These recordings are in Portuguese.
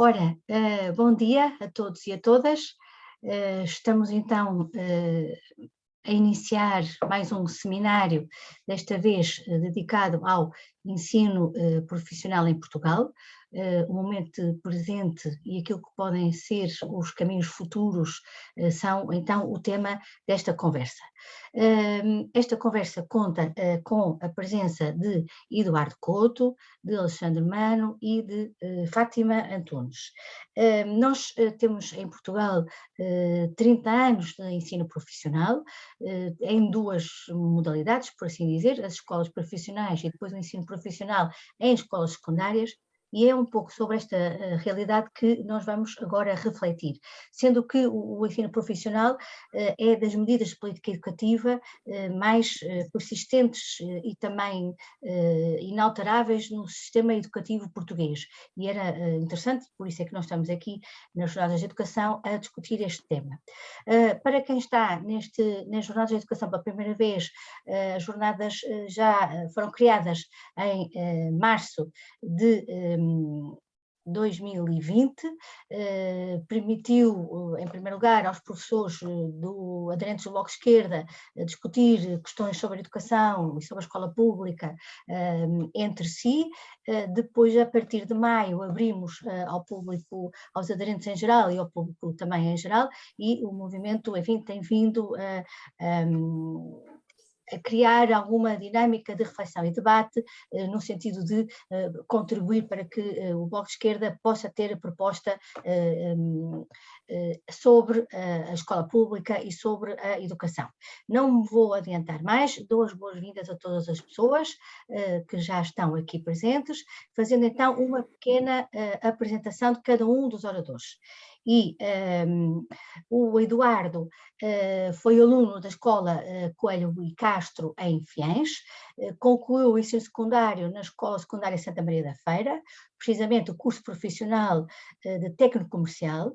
Ora, uh, bom dia a todos e a todas. Uh, estamos então uh, a iniciar mais um seminário, desta vez dedicado ao ensino profissional em Portugal, o momento presente e aquilo que podem ser os caminhos futuros são então o tema desta conversa. Esta conversa conta eh, com a presença de Eduardo Couto, de Alexandre Mano e de eh, Fátima Antunes. Nós eh, temos em Portugal 30 anos de ensino profissional, em duas modalidades, por assim dizer, as escolas profissionais e depois o ensino profissional em escolas secundárias, e é um pouco sobre esta uh, realidade que nós vamos agora refletir, sendo que o, ensino profissional uh, é das medidas de política educativa uh, mais persistentes e também inalteráveis no sistema educativo português. E era interessante, por isso é que nós estamos aqui nas Jornadas de Educação a discutir este tema. para quem está neste, nas Jornadas de Educação pela primeira vez, as jornadas já foram criadas em março de 2020, eh, permitiu, eh, em primeiro lugar, aos professores eh, do, aderentes do Bloco Esquerda discutir questões sobre a educação e sobre a escola pública entre si. depois, a partir de maio, abrimos ao público, aos aderentes em geral e ao público também em geral, e o movimento, enfim, tem vindo a criar alguma dinâmica de reflexão e debate, eh, no sentido de eh, contribuir para que eh, o Bloco de Esquerda possa ter a proposta sobre a escola pública e sobre a educação. Não me vou adiantar mais, dou as boas-vindas a todas as pessoas que já estão aqui presentes, fazendo então uma pequena apresentação de cada um dos oradores e um, o Eduardo uh, foi aluno da escola uh, Coelho e Castro em Fiães, uh, concluiu o ensino secundário na Escola Secundária Santa Maria da Feira, precisamente o curso profissional de técnico comercial,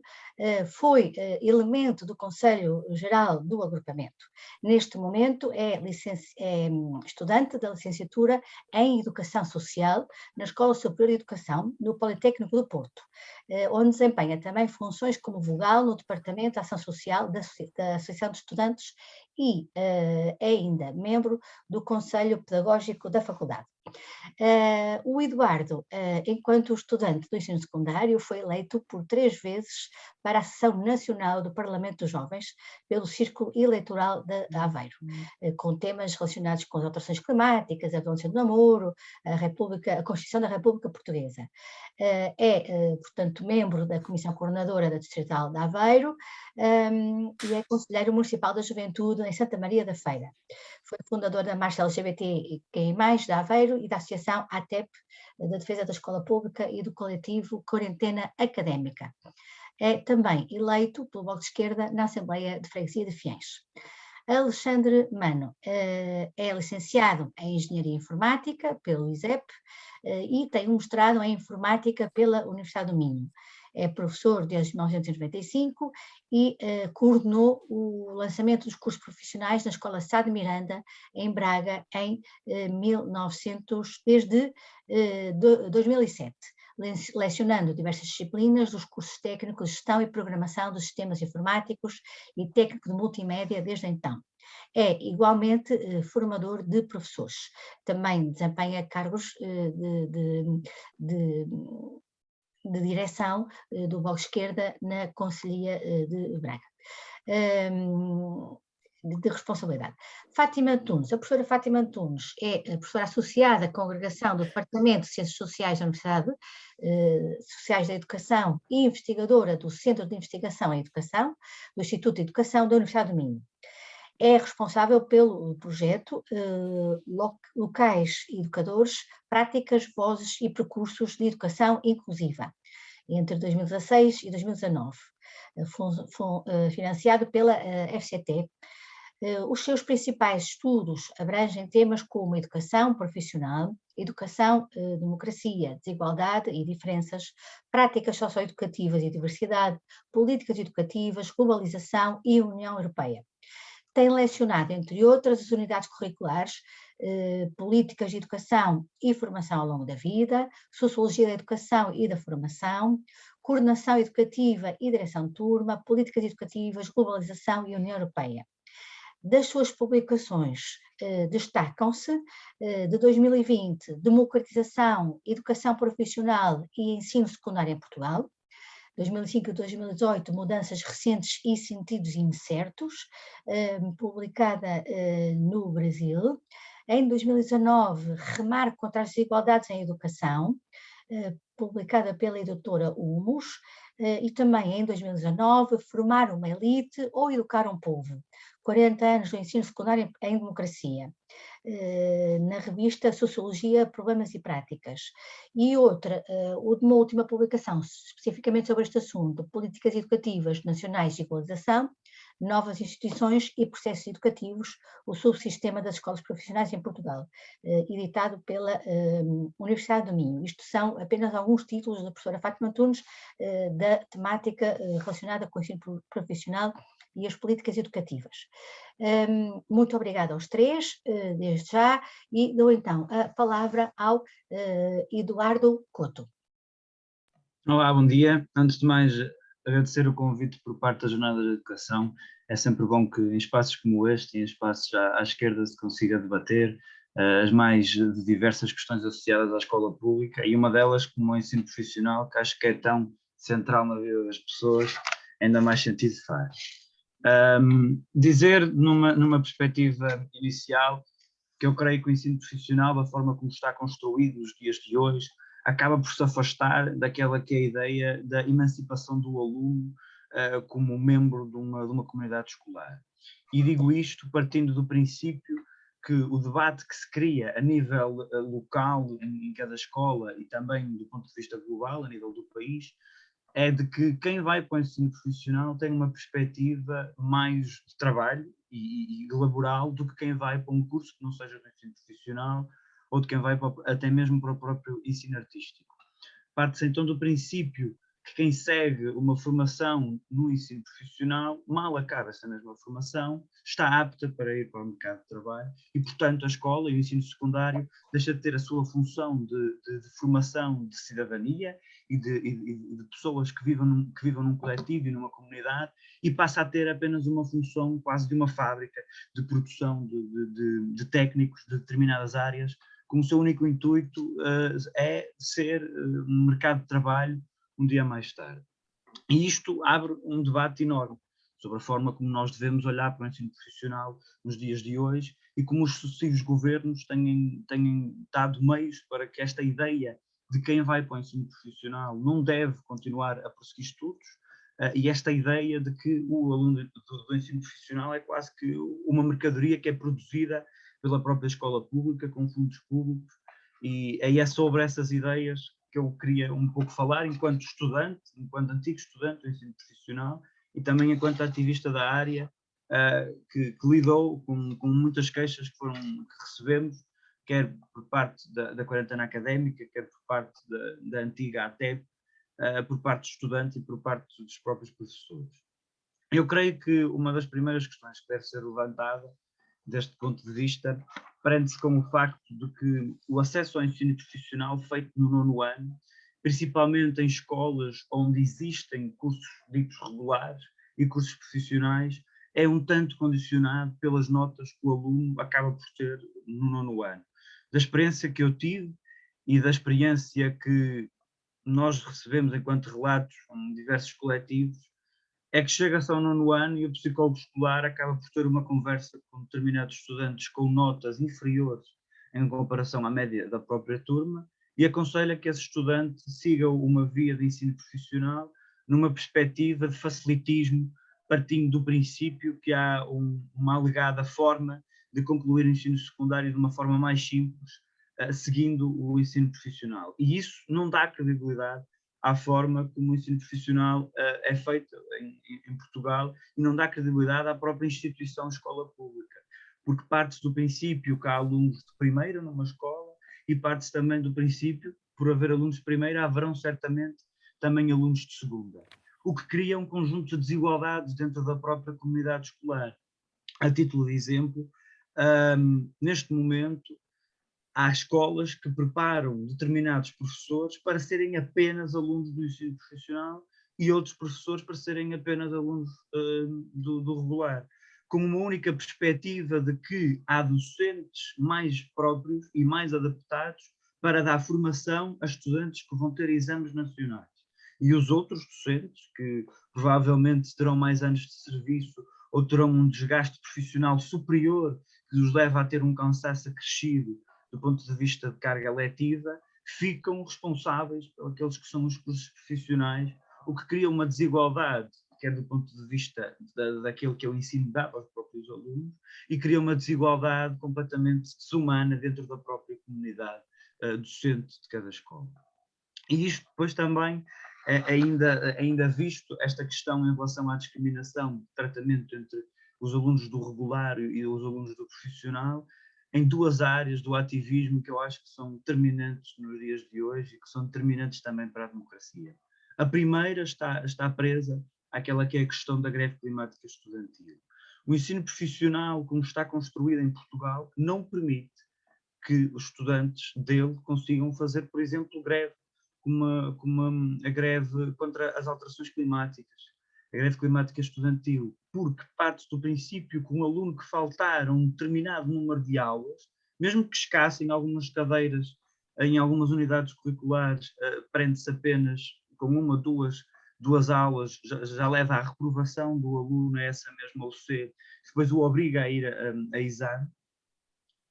foi elemento do Conselho Geral do Agrupamento. Neste momento é, é, estudante da licenciatura em Educação Social na Escola Superior de Educação, no Politécnico do Porto, onde desempenha também funções como vogal no Departamento de Ação Social da, da Associação de Estudantes e é ainda membro do Conselho Pedagógico da Faculdade. Uh, o Eduardo, uh, enquanto estudante do ensino secundário, foi eleito por três vezes para a sessão nacional do Parlamento dos Jovens pelo Círculo Eleitoral de Aveiro, uh, com temas relacionados com as alterações climáticas, a violência do namoro, a, República, a Constituição da República Portuguesa. é, portanto, membro da Comissão Coordenadora da Distrital de Aveiro um, e é Conselheiro Municipal da Juventude em Santa Maria da Feira. Foi fundador da Marcha LGBT mais da E da Associação ATEP, da Defesa da Escola Pública e do coletivo Quarentena Académica. É também eleito pelo Bloco de Esquerda na Assembleia de Freguesia de Fiães. Alexandre Mano eh, é licenciado em Engenharia Informática pelo ISEP eh, e tem um mestrado em Informática pela Universidade do Minho é professor desde 1995 e uh, coordenou o lançamento dos cursos profissionais na Escola Sá de Miranda, em Braga, em uh, eh, 1900, desde uh, 2007 lecionando diversas disciplinas dos cursos técnicos de gestão e programação dos sistemas informáticos e técnico de multimédia desde então. É igualmente eh, formador de professores. Também desempenha cargos eh, de, de, de, de direção eh, do Bloco Esquerda na Conselhia eh, de Braga. Um, de responsabilidade. Fátima Antunes, a professora Fátima Antunes é a professora associada à congregação do Departamento de Ciências Sociais da Universidade eh, Sociais da Educação e investigadora do Centro de Investigação em Educação, do Instituto de Educação da Universidade do Minho é responsável pelo projeto eh, Locais Educadores, Práticas, Vozes e Percursos de Educação Inclusiva, entre 2016 e 2019, eh, eh, financiado pela FCT. Os seus principais estudos abrangem temas como educação profissional, educação, democracia, desigualdade e diferenças, práticas socioeducativas e diversidade, políticas educativas, globalização e União Europeia tem lecionado, entre outras, as unidades curriculares, eh, políticas de educação e formação ao longo da vida, sociologia da educação e da formação, coordenação educativa e direção de turma, políticas educativas, globalização e União Europeia. Das suas publicações eh, destacam-se, eh, de 2020, Democratização, Educação Profissional e Ensino Secundário em Portugal, 2005 e 2018, Mudanças Recentes e Sentidos Incertos, eh, publicada eh, no Brasil. Em 2019, Remar contra as Desigualdades em Educação, eh, publicada pela editora Humus, e também em 2019, Formar uma Elite ou Educar um Povo, 40 anos do ensino secundário em democracia, na revista Sociologia, Problemas e Práticas. E outra, eh, uma última publicação especificamente sobre este assunto, Políticas Educativas Nacionais de Igualização, Novas Instituições e Processos Educativos, o subsistema das escolas profissionais em Portugal, eh, editado pela Universidade do Minho. Isto são apenas alguns títulos da professora Fátima Antunes da temática relacionada com o ensino profissional e as políticas educativas. Muito obrigada aos três, uh, desde já, e dou então a palavra ao uh, Eduardo Couto. Olá, bom dia. Antes de mais, agradecer o convite por parte da Jornada de Educação. É sempre bom que em espaços como este, em espaços à, à esquerda, se consiga debater uh, as mais diversas questões associadas à escola pública e uma delas como o ensino profissional, que acho que é tão central na vida das pessoas, ainda mais sentido faz. Um, dizer numa, numa perspectiva inicial que eu creio que o ensino profissional, da forma como está construído nos dias de hoje, acaba por se afastar daquela que é a ideia da emancipação do aluno uh, como membro de uma, de uma comunidade escolar. E digo isto partindo do princípio que o debate que se cria a nível uh, local, em cada escola e também do ponto de vista global, a nível do país, é de que quem vai para o ensino profissional tem uma perspectiva mais de trabalho e, e laboral do que quem vai para um curso que não seja do ensino profissional ou de quem vai para, até mesmo para o próprio ensino artístico. Parte-se então do princípio que quem segue uma formação no ensino profissional, mal acaba essa mesma formação, está apta para ir para o mercado de trabalho e, portanto, a escola e o ensino secundário deixa de ter a sua função de, de, de formação de cidadania e de, e de, pessoas que vivam, num, que vivam num coletivo e numa comunidade e passa a ter apenas uma função quase de uma fábrica de produção de, de técnicos de determinadas áreas, com o seu único intuito uh, é ser uh, um mercado de trabalho um dia mais tarde. E isto abre um debate enorme sobre a forma como nós devemos olhar para o ensino profissional nos dias de hoje e como os sucessivos governos têm, têm dado meios para que esta ideia de quem vai para o ensino profissional não deve continuar a prosseguir estudos uh, e esta ideia de que o aluno do, do, ensino profissional é quase que uma mercadoria que é produzida pela própria escola pública, com fundos públicos, e é sobre essas ideias que eu queria um pouco falar enquanto estudante, enquanto antigo estudante do ensino profissional e também enquanto ativista da área uh, que, que, lidou com, com, muitas queixas que, foram, que recebemos, quer por parte da, da quarentena académica, quer por parte da, da antiga ATEP, uh, por parte dos estudantes e por parte dos próprios professores. Eu creio que uma das primeiras questões que deve ser levantada deste ponto de vista prende-se com o facto de que o acesso ao ensino profissional feito no nono ano, principalmente em escolas onde existem cursos ditos regulares e cursos profissionais, é um tanto condicionado pelas notas que o aluno acaba por ter no nono ano. Da experiência que eu tive e da experiência que nós recebemos enquanto relatos com diversos coletivos, é que chega-se ao nono ano e o psicólogo escolar acaba por ter uma conversa com determinados estudantes com notas inferiores em comparação à média da própria turma e aconselha que esse estudante siga uma via de ensino profissional numa perspectiva de facilitismo, partindo do princípio que há um, uma alegada forma de concluir o ensino secundário de uma forma mais simples, uh, seguindo o ensino profissional. E isso não dá credibilidade à forma como o ensino profissional uh, é feito em, em, Portugal e não dá credibilidade à própria instituição escola pública, porque parte-se do princípio que há alunos de primeira numa escola e parte-se também do princípio, por haver alunos de primeira, haverão certamente também alunos de segunda, o que cria um conjunto de desigualdades dentro da própria comunidade escolar. A título de exemplo, um, neste momento, há escolas que preparam determinados professores para serem apenas alunos do ensino profissional e outros professores para serem apenas alunos uh, do, do, regular, com uma única perspectiva de que há docentes mais próprios e mais adaptados para dar formação a estudantes que vão ter exames nacionais. E os outros docentes, que provavelmente terão mais anos de serviço ou terão um desgaste profissional superior que os leva a ter um cansaço acrescido do ponto de vista de carga letiva, ficam responsáveis pelos aqueles que são os cursos profissionais, o que cria uma desigualdade, quer do ponto de vista da, daquilo que o ensino dado aos próprios alunos, e cria uma desigualdade completamente desumana dentro da própria comunidade uh, docente de cada escola. E isto depois também é ainda, ainda visto esta questão em relação à discriminação tratamento entre os alunos do regular e os alunos do profissional, em duas áreas do ativismo que eu acho que são determinantes nos dias de hoje e que são determinantes também para a democracia. A primeira está, está presa àquela que é a questão da greve climática estudantil. O ensino profissional, como está construído em Portugal, não permite que os estudantes dele consigam fazer, por exemplo, greve, como, como a greve contra as alterações climáticas a greve climática estudantil, porque parte do princípio que um aluno que faltar um determinado número de aulas, mesmo que escassem algumas cadeiras em algumas unidades curriculares, uh, prende-se apenas com uma, duas, duas aulas, já, já, leva à reprovação do aluno a essa mesma UC, depois o obriga a ir a, a exame,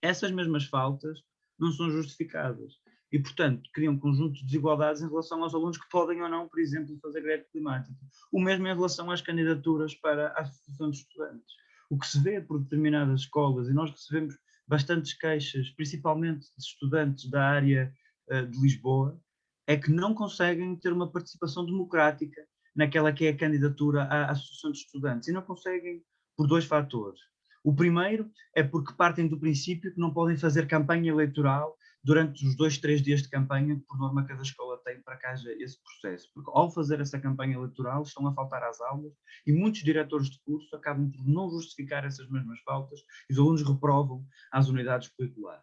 essas mesmas faltas não são justificadas e, portanto, criam um conjunto de desigualdades em relação aos alunos que podem ou não, por exemplo, fazer greve climática. O mesmo em relação às candidaturas para a Associação de Estudantes. O que se vê por determinadas escolas, e nós recebemos bastantes queixas, principalmente de estudantes da área uh, de Lisboa, é que não conseguem ter uma participação democrática naquela que é a candidatura à Associação de Estudantes. E não conseguem por dois fatores. O primeiro é porque partem do princípio que não podem fazer campanha eleitoral durante os dois, três dias de campanha por norma cada escola tem para haja esse processo. Porque ao fazer essa campanha eleitoral estão a faltar às aulas e muitos diretores de curso acabam por não justificar essas mesmas faltas e os alunos reprovam às unidades curriculares.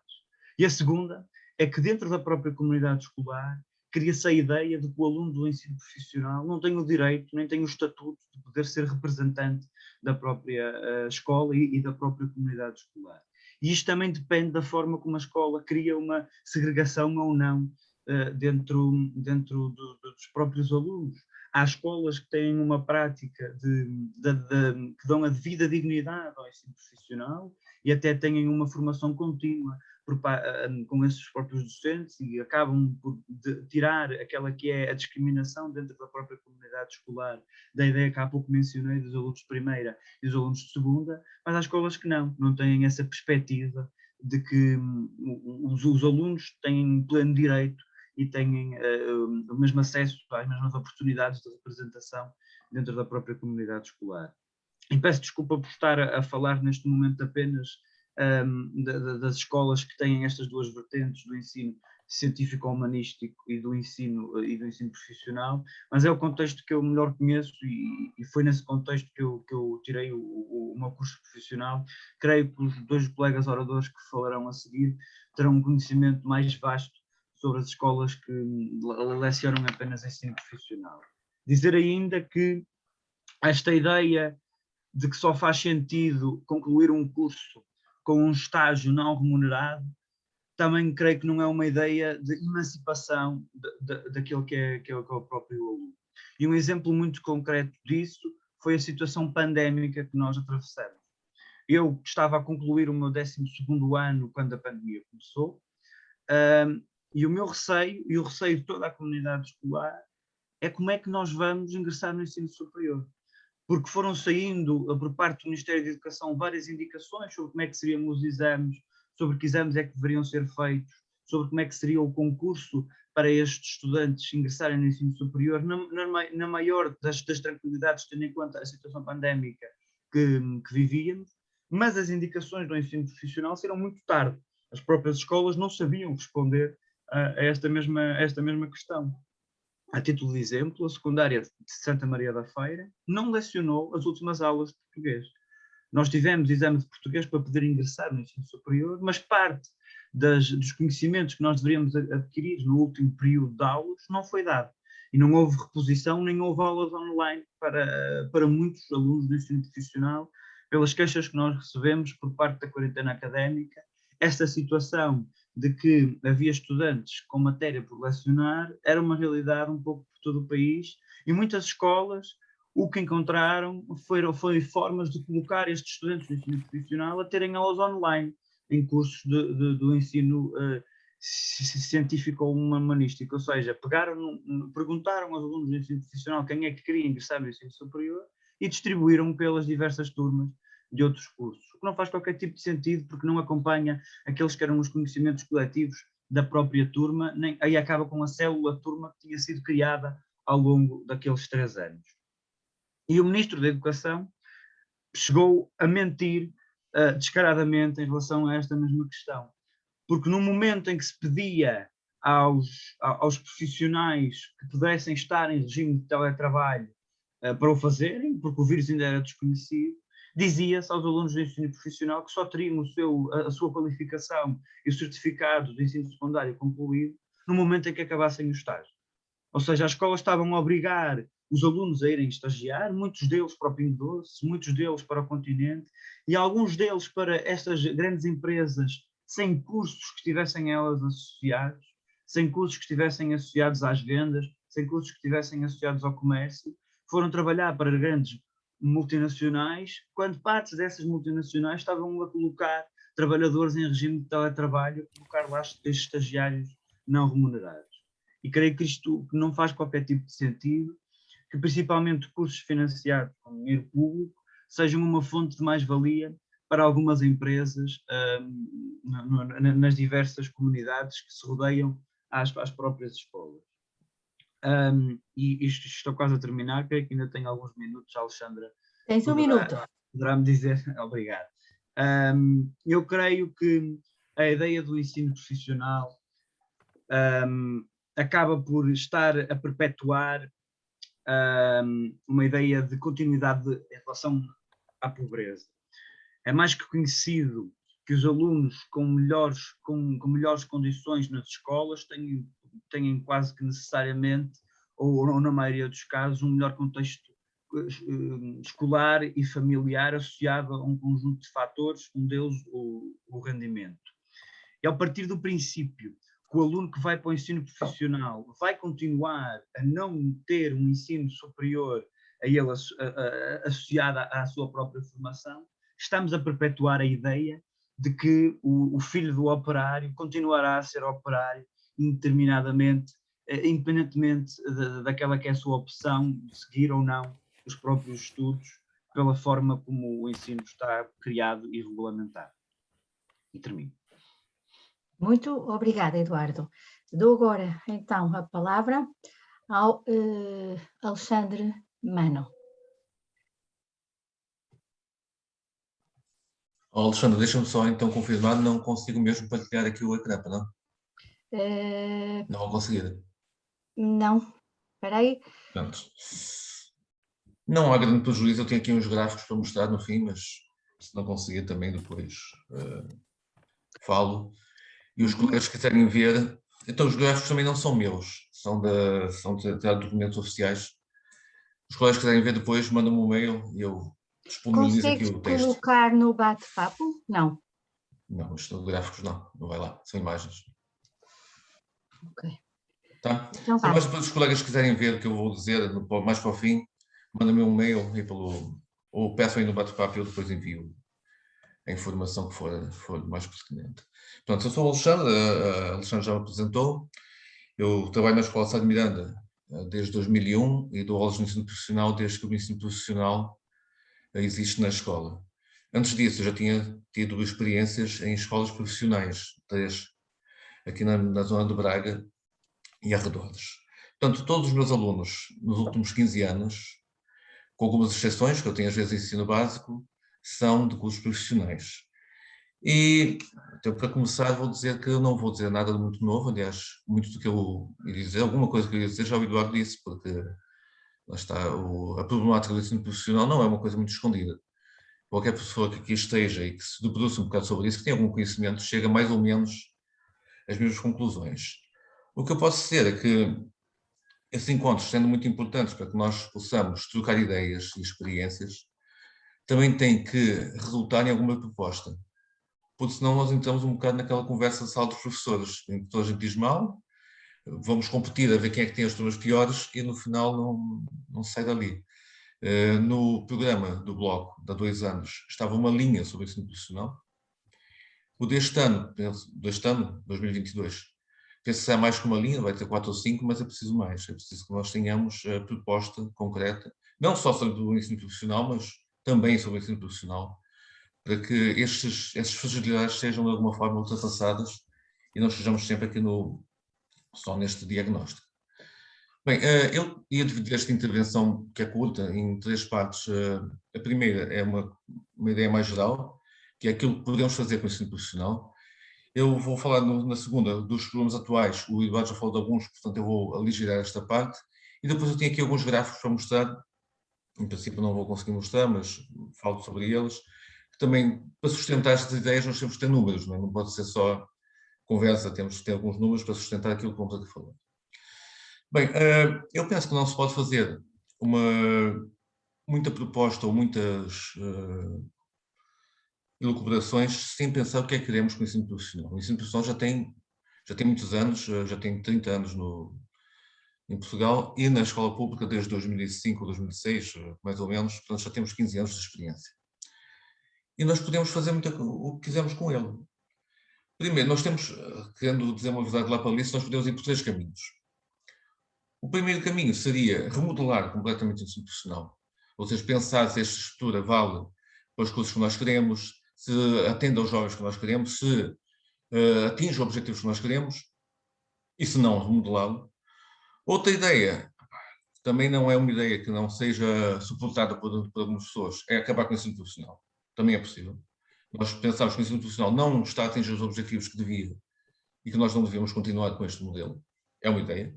E a segunda é que dentro da própria comunidade escolar cria-se a ideia de que o aluno do ensino profissional não tem o direito, nem tem o estatuto de poder ser representante da própria uh, escola e, e da própria comunidade escolar. E isto também depende da forma como a escola cria uma segregação ou não uh, dentro, dentro do, dos próprios alunos. Há escolas que têm uma prática de, de, de, que dão a devida dignidade ao ensino profissional e até têm uma formação contínua por, com esses próprios docentes e acabam por tirar aquela que é a discriminação dentro da própria comunidade escolar, da ideia que há pouco mencionei dos alunos de primeira e dos alunos de segunda, mas há escolas que não, não têm essa perspectiva de que um, os, os, alunos têm pleno direito e têm uh, o mesmo acesso às mesmas oportunidades de representação dentro da própria comunidade escolar. E peço desculpa por estar a, a falar neste momento apenas um, das escolas que têm estas duas vertentes do ensino científico-humanístico e do ensino e do ensino profissional, mas é o contexto que eu melhor conheço e, e foi nesse contexto que eu, que eu tirei o, o, o, meu curso profissional. Creio que os dois colegas oradores que falarão a seguir terão um conhecimento mais vasto sobre as escolas que lecionam apenas ensino profissional. Dizer ainda que esta ideia de que só faz sentido concluir um curso com um estágio não remunerado, também creio que não é uma ideia de emancipação daquilo que é, é, que é o próprio aluno. E um exemplo muito concreto disso foi a situação pandémica que nós atravessamos. Eu estava a concluir o meu 12 ano quando a pandemia começou, um, e o meu receio, e o receio de toda a comunidade escolar, é como é que nós vamos ingressar no ensino superior porque foram saindo por parte do Ministério da Educação várias indicações sobre como é que seriam os exames, sobre que exames é que deveriam ser feitos, sobre como é que seria o concurso para estes estudantes ingressarem no ensino superior, na, na, na maior das, das, tranquilidades, tendo em conta a situação pandémica que, que vivíamos, mas as indicações do ensino profissional saíram muito tarde. As próprias escolas não sabiam responder a, a esta, mesma, a esta mesma questão. A título de exemplo, a secundária de Santa Maria da Feira não lecionou as últimas aulas de português. Nós tivemos exame de português para poder ingressar no ensino superior, mas parte das, dos conhecimentos que nós deveríamos adquirir no último período de aulas não foi dado. E não houve reposição, nem houve aulas online para, para muitos alunos do ensino profissional, pelas queixas que nós recebemos por parte da quarentena académica. Esta situação de que havia estudantes com matéria por lecionar era uma realidade um pouco por todo o país e muitas escolas o que encontraram foram, foi formas de colocar estes estudantes do ensino profissional a terem aulas online em cursos de, de, do ensino uh, científico ou humanístico, ou seja, pegaram, perguntaram aos alunos do ensino profissional quem é que queria ingressar no ensino superior e distribuíram pelas diversas turmas de outros cursos, o que não faz qualquer tipo de sentido porque não acompanha aqueles que eram os conhecimentos coletivos da própria turma, nem, aí acaba com a célula turma que tinha sido criada ao longo daqueles três anos. E o Ministro da Educação chegou a mentir uh, descaradamente em relação a esta mesma questão. Porque no momento em que se pedia aos, aos profissionais que pudessem estar em regime de teletrabalho uh, para o fazerem, porque o vírus ainda era desconhecido, dizia-se aos alunos do ensino profissional que só teriam o seu, a, sua qualificação e o certificado de ensino secundário concluído no momento em que acabassem o estágio. Ou seja, as escolas estavam a obrigar os alunos a irem estagiar, muitos deles para o Pingo Doce, muitos deles para o continente, e alguns deles para estas grandes empresas sem cursos que estivessem elas associados, sem cursos que estivessem associados às vendas, sem cursos que estivessem associados ao comércio, foram trabalhar para grandes multinacionais, quando partes dessas multinacionais estavam a colocar trabalhadores em regime de teletrabalho, colocar lá estagiários não remunerados. E creio que isto não faz qualquer tipo de sentido, que principalmente cursos financiados com dinheiro público sejam uma fonte de mais-valia para algumas empresas um, nas diversas comunidades que se rodeiam às, às próprias escolas. Um, e isto estou quase a terminar, creio que ainda tenho alguns minutos, Alexandra. Tens um poderá, minuto. Poderá-me dizer, obrigado. Um, eu creio que a ideia do ensino profissional um, acaba por estar a perpetuar uma ideia de continuidade em relação à pobreza. É mais que conhecido que os alunos com melhores, com, com melhores condições nas escolas têm, têm quase que necessariamente, ou, ou na maioria dos casos, um melhor contexto uh, escolar e familiar associado a um conjunto de fatores, um deles o, o rendimento. E ao partir do princípio que o aluno que vai para o ensino profissional vai continuar a não ter um ensino superior a ele associado à sua própria formação, estamos a perpetuar a ideia de que o, o filho do operário continuará a ser operário indeterminadamente, eh, independentemente daquela que é a sua opção de seguir ou não os próprios estudos, pela forma como o ensino está criado e regulamentado. E termino. Muito obrigada, Eduardo. Dou agora, então, a palavra ao uh, Alexandre Mano. Oh, Alexandre, deixa-me só então confirmar, não consigo mesmo partilhar aqui o ecrã, não? Uh, não vou conseguir. Não, espera aí. Pronto. Não há grande prejuízo, eu tenho aqui uns gráficos para mostrar no fim, mas se não conseguir também depois uh, falo. E os colegas que quiserem ver, então os gráficos também não são meus, são, de, são de, de documentos oficiais. Os colegas que quiserem ver depois, mandam-me um mail e eu disponibilizo aqui o texto. colocar no bate-papo? Não. Não, isto de gráficos não, não vai lá, são imagens. Ok. Tá? Então, então mas depois os colegas que quiserem ver o que eu vou dizer mais para o fim, mandem-me um mail e pelo, ou peçam aí no bate-papo e eu depois envio a informação que for, for mais pertinente. Portanto, eu sou o Alexandre, a Alexandre já me apresentou, eu trabalho na Escola Sá de Miranda eh, desde 2001 e dou aulas de ensino profissional desde que o ensino profissional eh, existe na escola. Antes disso, eu já tinha tido experiências em escolas profissionais, três, aqui na, na zona de Braga e arredores. Portanto, todos os meus alunos, nos últimos 15 anos, com algumas exceções, que eu tenho às vezes ensino básico, são de cursos profissionais. E, então, para começar, vou dizer que eu não vou dizer nada de muito novo, aliás, muito do que eu ia dizer, alguma coisa que eu ia dizer já o Eduardo disse, porque lá está, o, a problemática do ensino profissional não é uma coisa muito escondida. Qualquer pessoa que aqui esteja e que se debruce um bocado sobre isso, que tenha algum conhecimento, chega mais ou menos as mesmas conclusões. O que eu posso dizer é que esses encontros, sendo muito importantes para que nós possamos trocar ideias e experiências, também têm que resultar em alguma proposta. Porque senão nós entramos um bocado naquela conversa de sala dos professores, em que toda a gente diz mal, vamos competir a ver quem é que tem as turmas piores e no final não, não sai dali. Uh, no programa do Bloco, de há dois anos, estava uma linha sobre ensino profissional. O deste ano, deste ano, 2022, penso que é mais que uma linha, vai ter quatro ou cinco, mas é preciso mais. É preciso que nós tenhamos a proposta concreta, não só sobre o ensino profissional, mas também sobre o ensino profissional, para que estes, estas fragilidades sejam de alguma forma ultrapassadas e não estejamos sempre aqui no, só neste diagnóstico. Bem, eh, eu ia dividir esta intervenção, que é curta, em três partes. Eh, a primeira é uma, uma ideia mais geral, que é aquilo que podemos fazer com o ensino profissional. Eu vou falar no, na segunda dos problemas atuais, o Eduardo já falou de alguns, portanto eu vou aligerar esta parte. E depois eu tenho aqui alguns gráficos para mostrar, em princípio não vou conseguir mostrar, mas falo sobre eles, também, para sustentar estas ideias, nós temos que ter números, não, é? não pode ser só conversa, temos que ter alguns números para sustentar aquilo que vamos aqui falar. Bem, eh, eu penso que não se pode fazer uma, muita proposta ou muitas uh, elucubrações sem pensar o que é que queremos com o ensino profissional. O ensino profissional já tem, já tem muitos anos, eh, já tem 30 anos no, em Portugal e na escola pública desde 2005 ou 2006, mais ou menos, portanto já temos 15 anos de experiência. E nós podemos fazer muito o que quisermos com ele. Primeiro, nós temos, querendo dizer uma verdade lá para ali, nós podemos ir por três caminhos. O primeiro caminho seria remodelar completamente o ensino profissional, ou seja, pensar se esta estrutura vale para os cursos que nós queremos, se atende aos jovens que nós queremos, se uh, atinge os objetivos que nós queremos, e se não, remodelá-lo. Outra ideia, também não é uma ideia que não seja suportada por, por algumas pessoas, é acabar com o ensino profissional. Também é possível. Nós pensamos que o ensino profissional não está a atingir os objetivos que devia e que nós não devíamos continuar com este modelo. É uma ideia.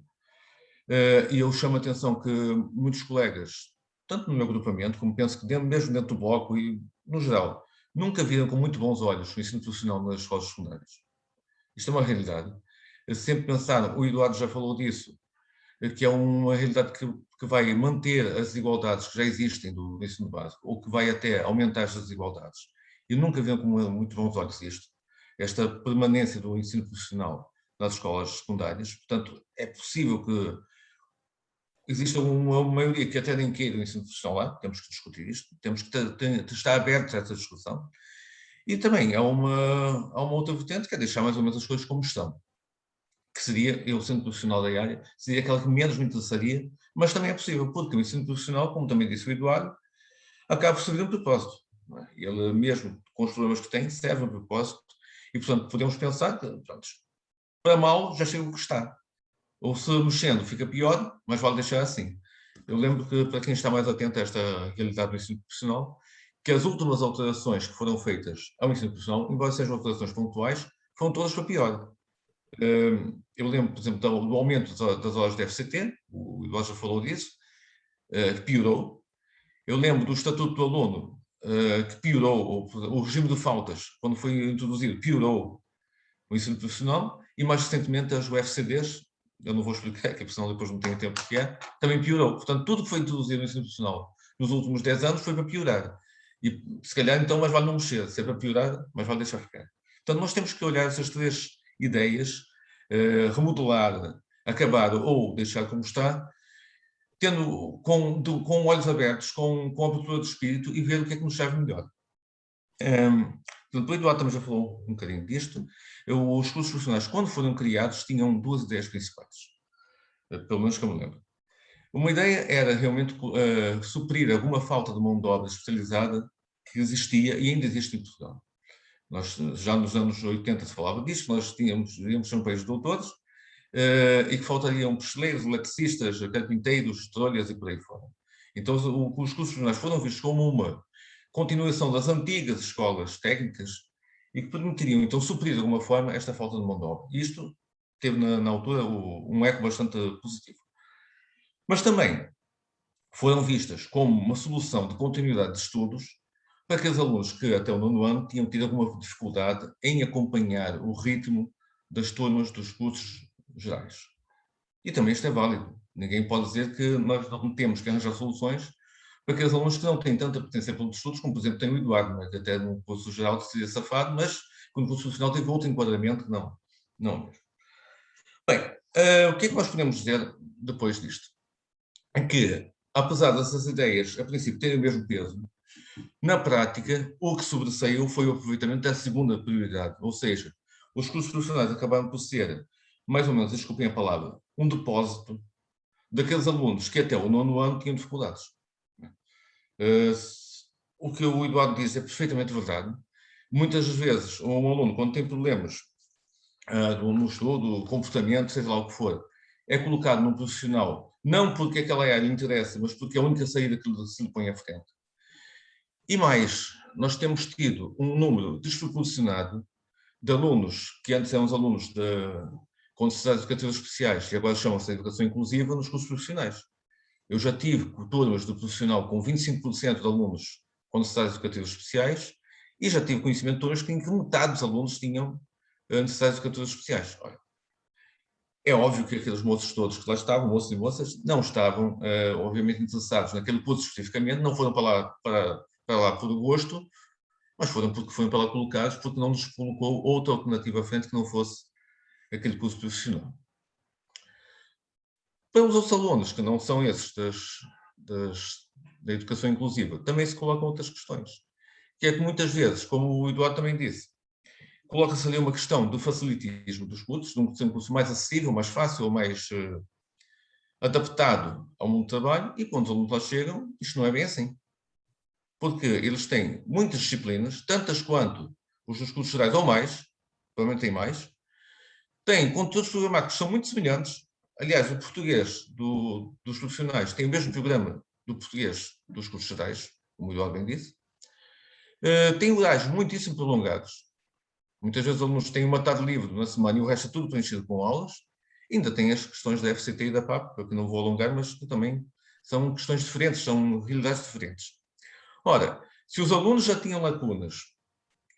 Uh, e eu chamo a atenção que muitos colegas, tanto no meu agrupamento, como penso que dentro, mesmo dentro do bloco e no geral, nunca viram com muito bons olhos o ensino profissional nas escolas secundárias. Isto é uma realidade. Sempre pensaram, o Eduardo já falou disso, que é uma realidade que, que vai manter as desigualdades que já existem do ensino básico, ou que vai até aumentar as desigualdades. E nunca viram com muito bons olhos isto, esta permanência do ensino profissional nas escolas secundárias. Portanto, é possível que existe uma maioria que até nem queira o ensino profissional temos que discutir isto, temos que ter, ter, estar abertos a essa discussão. E também há uma, há uma outra vertente que é deixar mais ou menos as coisas como estão, que seria, eu sendo profissional da área, seria aquela que menos me interessaria, mas também é possível, porque o ensino profissional, como também disse o Eduardo, acaba por servir um propósito. É? Ele mesmo, com os problemas que tem, serve um propósito, e portanto podemos pensar que, pronto, para mal já chega o que está ou se mexendo fica pior, mas vale deixar assim. Eu lembro que, para quem está mais atento a esta realidade do ensino profissional, que as últimas alterações que foram feitas ao ensino profissional, embora sejam alterações pontuais, foram todas para pior. Hum, eu lembro, por exemplo, do aumento das horas de FCT, o Eduardo já falou disso, eh, que piorou. Eu lembro do Estatuto do Aluno, eh, que piorou, o regime de faltas, quando foi introduzido, piorou o ensino profissional, e mais recentemente as UFCDs, eu não vou explicar, que senão depois não tenho tempo que é, também piorou. Portanto, tudo que foi introduzido no ensino profissional nos últimos 10 anos foi para piorar. E se calhar então mais vale não mexer, se é para piorar, mais vale deixar ficar. Portanto, nós temos que olhar essas três ideias, eh, remodelar, acabar ou deixar como está, tendo com, do, com olhos abertos, com, com abertura de espírito e ver o que é que nos serve melhor. Um, Portanto, o Eduardo também já falou um bocadinho disto. Eu, os cursos profissionais, quando foram criados, tinham duas ideias principais, eh, pelo menos que eu me lembro. Uma ideia era realmente uh, suprir alguma falta de mão de obra especializada que existia e ainda existe em Portugal. Nós, já nos anos 80 se falava disso, nós tínhamos, íamos ser um país de doutores, uh, e que faltariam picheleiros, eletricistas, carpinteiros, trolhas e por aí fora. Então o, os cursos profissionais foram vistos como uma continuação das antigas escolas técnicas e que permitiriam então suprir de alguma forma esta falta de mão de obra. Isto teve na, na altura o, um eco bastante positivo. Mas também foram vistas como uma solução de continuidade de estudos para aqueles alunos que até o nono ano tinham tido alguma dificuldade em acompanhar o ritmo das turmas dos cursos gerais. E também isto é válido. Ninguém pode dizer que nós não temos que arranjar soluções para aqueles alunos que não têm tanta potência para outros estudos, como por exemplo tem o Eduardo, né? que até no curso geral decidiu safado, mas no curso profissional teve outro enquadramento, não, não. Bem, uh, o que é que nós podemos dizer depois disto? É que, apesar dessas ideias, a princípio, terem o mesmo peso, na prática, o que sobressaiu foi o aproveitamento da segunda prioridade, ou seja, os cursos profissionais acabaram por ser, mais ou menos, desculpem a palavra, um depósito daqueles alunos que até o nono ano tinham dificuldades. Uh, o que o Eduardo diz é perfeitamente verdade. Muitas vezes, um aluno, quando tem problemas uh, no estudo, comportamento, seja lá o que for, é colocado num profissional, não porque aquela área lhe interessa, mas porque é a única saída que se lhe põe à frente. E mais, nós temos tido um número desproporcionado de alunos, que antes eram os alunos de, com necessidades educativas especiais e agora chamam-se de educação inclusiva, nos cursos profissionais. Eu já tive turmas de profissional com 25% de alunos com necessidades educativas especiais e já tive conhecimento de turmas em que metade dos alunos tinham eh, necessidades educativas especiais. Olha, é óbvio que aqueles moços todos que lá estavam, moços e moças, não estavam, uh, obviamente, interessados naquele curso especificamente, não foram para lá, para, para lá por gosto, mas foram porque foram para lá colocados, porque não nos colocou outra alternativa à frente que não fosse aquele curso profissional. Para os outros alunos, que não são esses das, das, da educação inclusiva, também se colocam outras questões. Que é que muitas vezes, como o Eduardo também disse, coloca-se ali uma questão do facilitismo dos cursos, de um curso mais acessível, mais fácil, mais uh, adaptado ao mundo do trabalho, e quando os alunos lá chegam, isto não é bem assim. Porque eles têm muitas disciplinas, tantas quanto os dos cursos gerais ou mais, provavelmente têm mais, têm conteúdos programáticos que são muito semelhantes, Aliás, o português do, dos profissionais tem o mesmo programa do português dos cursos gerais, como o bem disse. Uh, tem horários muitíssimo prolongados. Muitas vezes os alunos têm uma tarde livre na semana e o resto é tudo preenchido com aulas. Ainda tem as questões da FCT e da PAP, que não vou alongar, mas que também são questões diferentes, são realidades diferentes. Ora, se os alunos já tinham lacunas,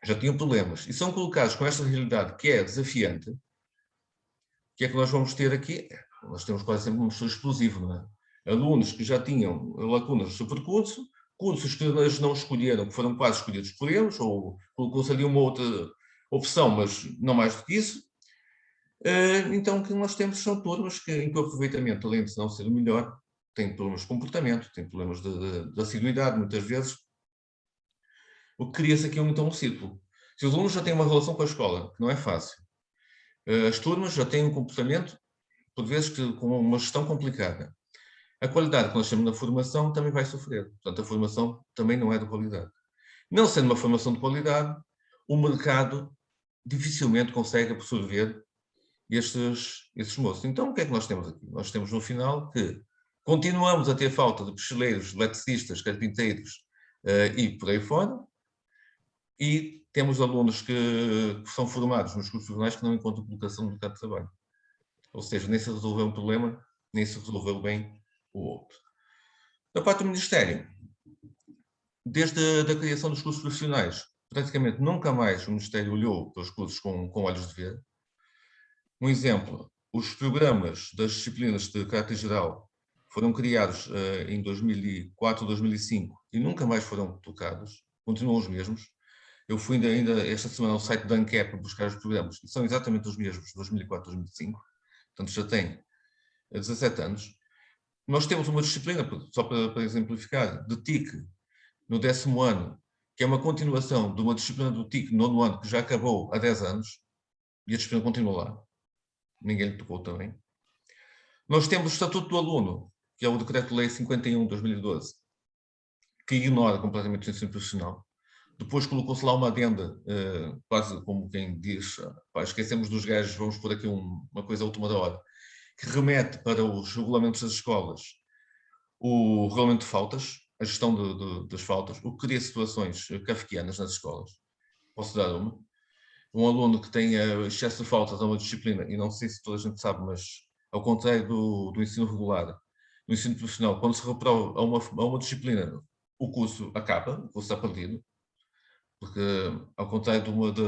já tinham problemas, e são colocados com esta realidade que é desafiante, o que é que nós vamos ter aqui? Nós temos quase sempre um professor explosivo, não é? Alunos que já tinham lacunas no seu percurso, cursos que eles não escolheram, que foram quase escolhidos por eles, ou colocou-se ali uma outra opção, mas não mais do que isso. Eh, então, o que nós temos são turmas que, em que o aproveitamento, além de não ser o melhor, tem problemas de comportamento, tem problemas de, de, de assiduidade, muitas vezes. O que cria-se aqui então um círculo. Se os alunos já têm uma relação com a escola, que não é fácil, eh, as turmas já têm um comportamento por vezes que, com uma gestão complicada. A qualidade que nós temos na formação também vai sofrer. Portanto, a formação também não é de qualidade. Não sendo uma formação de qualidade, o mercado dificilmente consegue absorver estes, estes moços. Então, o que é que nós temos aqui? Nós temos no final que continuamos a ter falta de picheleiros, eletricistas, carpinteiros uh, e por aí fora, e temos alunos que, que são formados nos cursos profissionais que não encontram colocação no mercado de trabalho. Ou seja, nem se resolveu um problema, nem se resolveu bem o outro. Da parte do Ministério, desde a da criação dos cursos profissionais, praticamente nunca mais o Ministério olhou para os cursos com, com olhos de ver. Um exemplo, os programas das disciplinas de caráter geral foram criados uh, em 2004, 2005 e nunca mais foram tocados, continuam os mesmos. Eu fui ainda, ainda esta semana ao site da ANCAP buscar os programas e são exatamente os mesmos, 2004, 2005 portanto já tem 17 anos, nós temos uma disciplina, só para, para exemplificar, de TIC no décimo ano, que é uma continuação de uma disciplina do TIC no nono ano, que já acabou há 10 anos, e a disciplina continua lá. Ninguém lhe tocou também. Nós temos o Estatuto do Aluno, que é o Decreto-Lei 51 de 2012, que ignora completamente o ensino profissional. Depois colocou-se lá uma adenda, uh, quase como quem diz, pá, esquecemos dos gajos, vamos pôr aqui um, uma coisa à última da hora, que remete para os regulamentos das escolas o regulamento de faltas, a gestão de, de, das faltas, o que cria situações kafkianas nas escolas. Posso dar uma? Um aluno que tenha excesso de faltas a uma disciplina, e não sei se toda a gente sabe, mas ao contrário do, do ensino regular, no ensino profissional, quando se reprova a uma, a uma disciplina, o curso acaba, o curso está perdido, porque ao contrário de uma, de,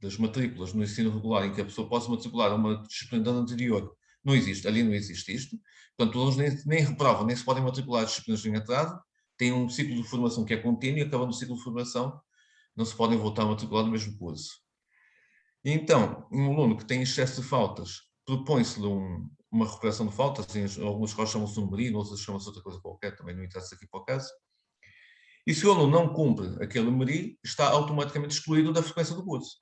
das matrículas no ensino regular em que a pessoa possa matricular a uma disciplina anterior, não existe, ali não existe isto. Portanto, os alunos nem, nem reprovam, nem se podem matricular disciplinas em atraso, têm um ciclo de formação que é contínuo e acabando o ciclo de formação não se podem voltar a matricular no mesmo curso. E então, um aluno que tem excesso de faltas, propõe-se-lhe um, uma recuperação de faltas, em algumas escolas chamam-se um merino, outras chamam-se outra coisa qualquer, também não interessa aqui para o caso. E se o aluno não cumpre aquele MERI, está automaticamente excluído da frequência do curso.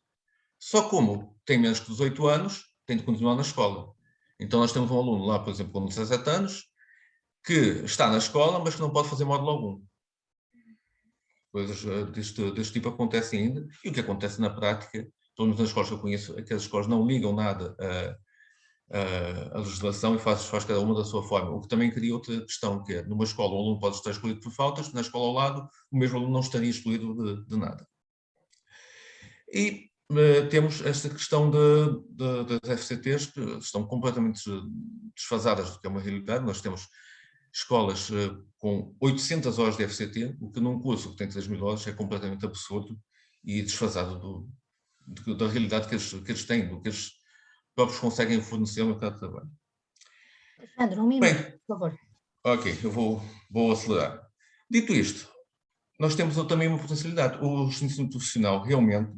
Só como tem menos que 18 anos, tem de continuar na escola. Então nós temos um aluno lá, por exemplo, com 17 anos, que está na escola, mas que não pode fazer módulo algum. Coisas eh, deste, deste tipo acontecem ainda. E o que acontece na prática, menos nas escolas que eu conheço, é que as escolas não ligam nada a a legislação e faz, faz cada uma da sua forma. O que também cria outra questão, que é, numa escola o aluno pode estar excluído por faltas, na escola ao lado o mesmo aluno não estaria excluído de, de nada. E uh, temos esta questão de, de, das FCTs, que estão completamente desfasadas do que é uma realidade. Nós temos escolas uh, com 800 horas de FCT, o que num curso que tem 3 mil horas é completamente absurdo e desfasado do, da realidade que eles, que eles têm, do que eles próprios conseguem fornecer ao mercado de trabalho. Alexandre, um minuto, Bem, por favor. Ok, eu vou, vou acelerar. Dito isto, nós temos também uma potencialidade. O ensino profissional realmente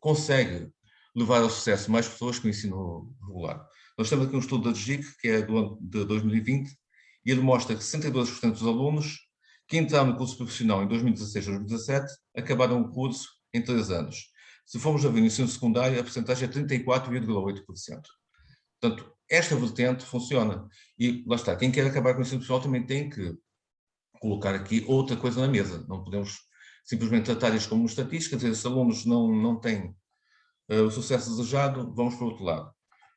consegue levar ao sucesso mais pessoas que o ensino regular. Nós temos aqui um estudo da DGIC, que é do ano de 2020, e ele mostra que 62% dos alunos que entraram no curso profissional em 2016 ou 2017 acabaram o curso em três anos. Se formos a ver no ensino secundário, a porcentagem é 34,8%. Portanto, esta vertente funciona. E lá está, quem quer acabar com o ensino pessoal também tem que colocar aqui outra coisa na mesa. Não podemos simplesmente tratar isto como estatística, dizer, se alunos não, não têm uh, o sucesso desejado, vamos para o outro lado.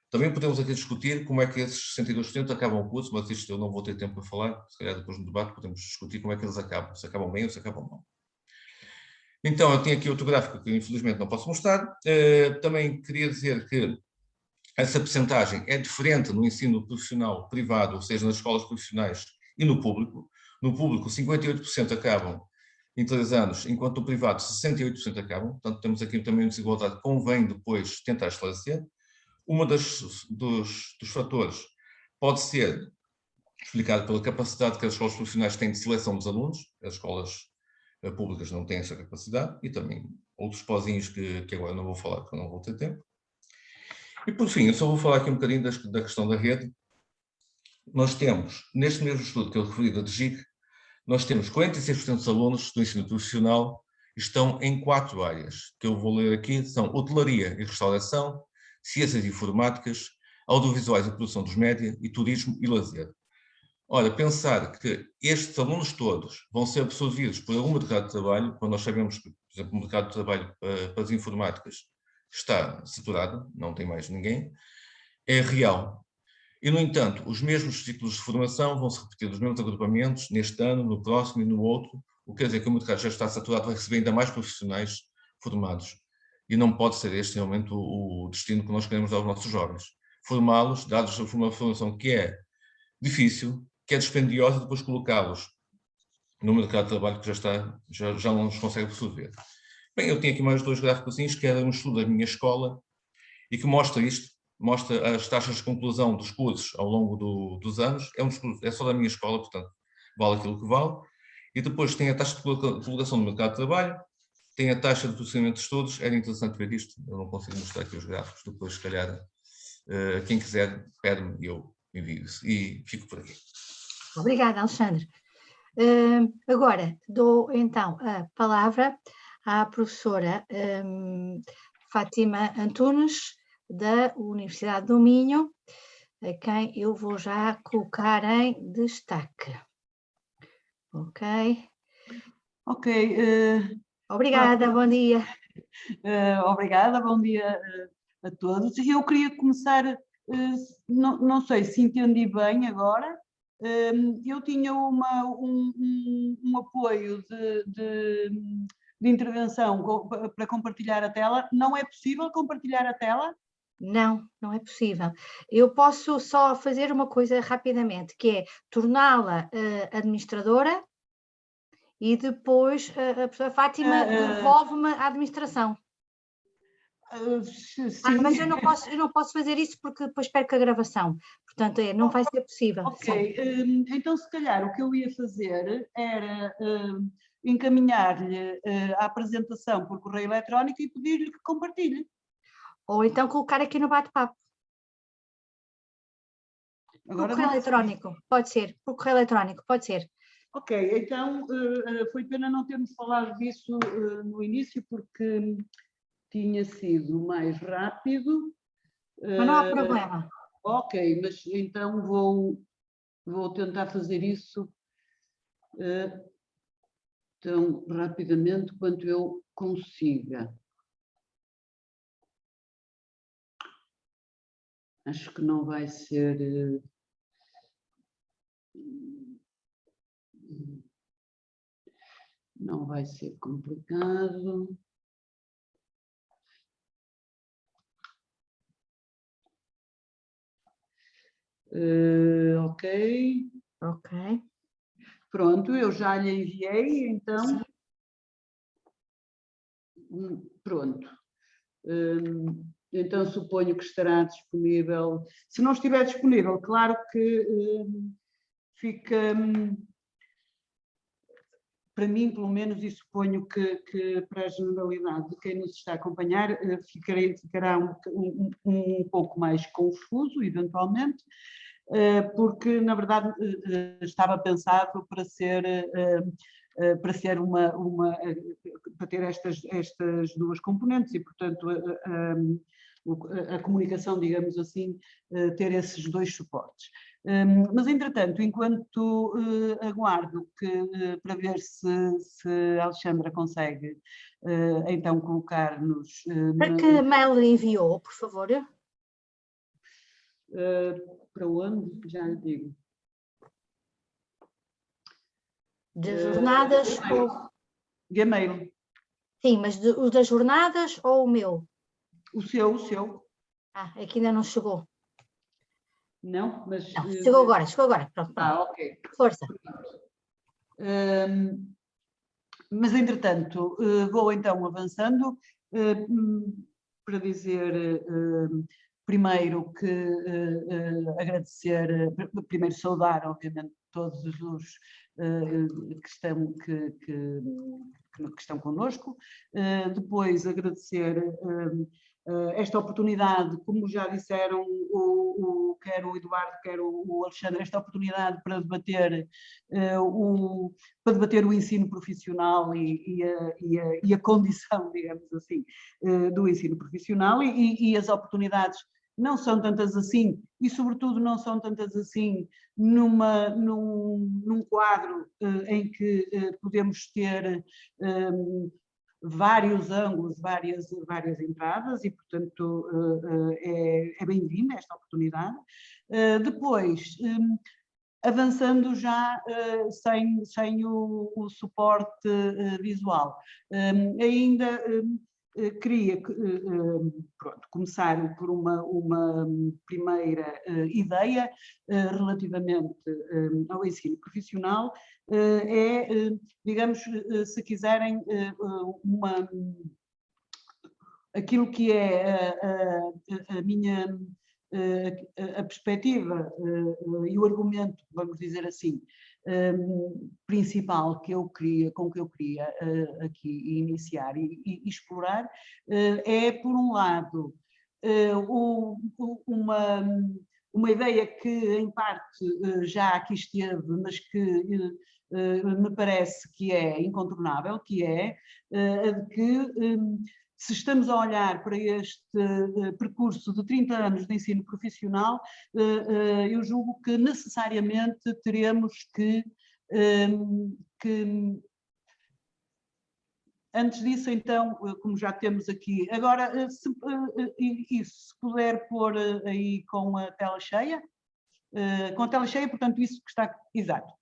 Também podemos aqui discutir como é que esses 62% acabam o curso, mas isto eu não vou ter tempo para falar, se calhar depois no debate podemos discutir como é que eles acabam, se acabam bem ou se acabam mal. Então, eu tenho aqui outro gráfico que infelizmente não posso mostrar. Uh, também queria dizer que essa percentagem é diferente no ensino profissional privado, ou seja, nas escolas profissionais e no público. No público, 58% acabam em três anos, enquanto no privado 68% acabam. Portanto, temos aqui também uma desigualdade que convém depois tentar esclarecer. Das, dos, dos fatores pode ser explicado pela capacidade que as escolas profissionais têm de seleção dos alunos. As escolas públicas não têm essa capacidade e também outros pozinhos que, que agora não vou falar porque não vou ter tempo. E por fim, eu só vou falar aqui um bocadinho das, da questão da rede. Nós temos, neste mesmo estudo que eu referi da DGIC, nós temos 46% dos alunos do ensino profissional estão em quatro áreas, que eu vou ler aqui, são hotelaria e restauração, ciências informáticas, audiovisuais e produção dos média e turismo e lazer. Ora, pensar que estes alunos todos vão ser absorvidos por algum mercado de trabalho, quando nós sabemos que, por exemplo, o mercado de trabalho para, para as informáticas está saturado, não tem mais ninguém, é real. E, no entanto, os mesmos ciclos de formação vão se repetir os mesmos agrupamentos neste ano, no próximo e no outro, o que quer dizer que o mercado já está saturado, vai receber ainda mais profissionais formados. E não pode ser este realmente o, o destino que nós queremos dar aos nossos jovens. Formá-los, dados uma formação que é difícil, que é dispendiosa, depois colocá-los no mercado de trabalho que já, está, já, já não nos consegue absorver. Bem, eu tenho aqui mais dois gráficos, que era um estudo da minha escola e que mostra isto, mostra as taxas de conclusão dos cursos ao longo do, dos anos, é, um estudo, é só da minha escola, portanto, vale aquilo que vale, e depois tem a taxa de colocação no mercado de trabalho, tem a taxa de processamento de estudos, era interessante ver isto, eu não consigo mostrar aqui os gráficos, depois se calhar, uh, quem quiser, pede-me e eu envio isso, e fico por aqui. Obrigada, Alexandre. Uh, agora, dou então a palavra à professora um, Fátima Antunes, da Universidade do Minho, a quem eu vou já colocar em destaque. Ok? Ok. Uh, obrigada, bom dia. Uh, obrigada, bom dia a todos. Eu queria começar, não, não sei se entendi bem agora, eu tinha uma, um, um, um apoio de, de, de, intervenção para compartilhar a tela. Não é possível compartilhar a tela? Não, não é possível. Eu posso só fazer uma coisa rapidamente, que é torná-la uh, administradora e depois uh, a professora Fátima uh, devolve-me a administração. Ah, mas eu não, posso, eu não posso fazer isso porque depois perco a gravação, portanto é, não vai ser possível. Ok, hum, então se calhar o que eu ia fazer era hum, encaminhar-lhe uh, a apresentação por correio eletrónico e pedir-lhe que compartilhe. Ou então colocar aqui no bate-papo. Por correio eletrónico, pode ser. Por correio eletrónico, pode ser. Ok, então uh, foi pena não termos falado disso uh, no início, porque tinha sido mais rápido. Mas não há problema. Ok, mas então vou, vou tentar fazer isso tão rapidamente quanto eu consiga. Acho que não vai ser... Eh, não vai ser complicado. Uh, ok. Ok. Pronto, eu já lhe enviei, então. Hum, pronto. Hum, então suponho que estará disponível. Se não estiver disponível, claro que hum, fica para mim, pelo menos, e suponho que, que, para a generalidade de quem nos está a acompanhar, eh, ficará um, um, um pouco mais confuso, eventualmente, eh, porque na verdade eh, estava pensado para ser para ser uma, uma para ter estas, estas duas componentes e portanto a, a, a comunicação, digamos assim, ter esses dois suportes. Mas, entretanto, enquanto aguardo que, para ver se, se a Alexandra consegue então colocar-nos... Para que mail enviou, por favor? para onde? Já lhe digo. De jornadas uh, ou... Gmail. Sim, mas de, o das jornadas ou o meu? O seu, o seu. Ah, é que ainda não chegou. Não, mas... Não, eh, chegou agora, chegou agora. Pronto, pronto. Ah, ok. Força. Um, mas, entretanto, uh, vou então avançando uh, para dizer primeiro que agradecer, primeiro saudar, obviamente, todos os que, estão, que, que, que, estão connosco, depois agradecer esta oportunidade, como já disseram o, o, quer o Eduardo, quer o, Alexandre, esta oportunidade para debater, o, para debater o ensino profissional e, e, a, e, a, e a, condição, digamos assim, do ensino profissional e, as oportunidades não são tantas assim, e sobretudo não são tantas assim numa, num, num quadro uh, em que uh, podemos ter vários ângulos, várias, várias entradas e, portanto, uh, é, é bem-vinda esta oportunidade. depois, um, avançando já sem, sem o, o suporte visual, um, ainda eh, queria eh, eh, pronto, começar por uma, uma primeira ideia relativamente ao ensino profissional, é, digamos, se quiserem, uma, aquilo que é a, a, a minha a perspectiva e o argumento, vamos dizer assim, um, principal que eu queria, com que eu queria uh, aqui iniciar e, e explorar uh, é, por um lado, uh, o, uma, uma ideia que em parte já aqui esteve, mas que me parece que é incontornável, que é a de que um, se estamos a olhar para este uh, percurso de 30 anos de ensino profissional, uh, uh, eu julgo que necessariamente teremos que, ehm, que, Antes disso, então, como já temos aqui, agora, se, isso, se puder pôr aí com a tela cheia, com a tela cheia, portanto, isso que está, exato.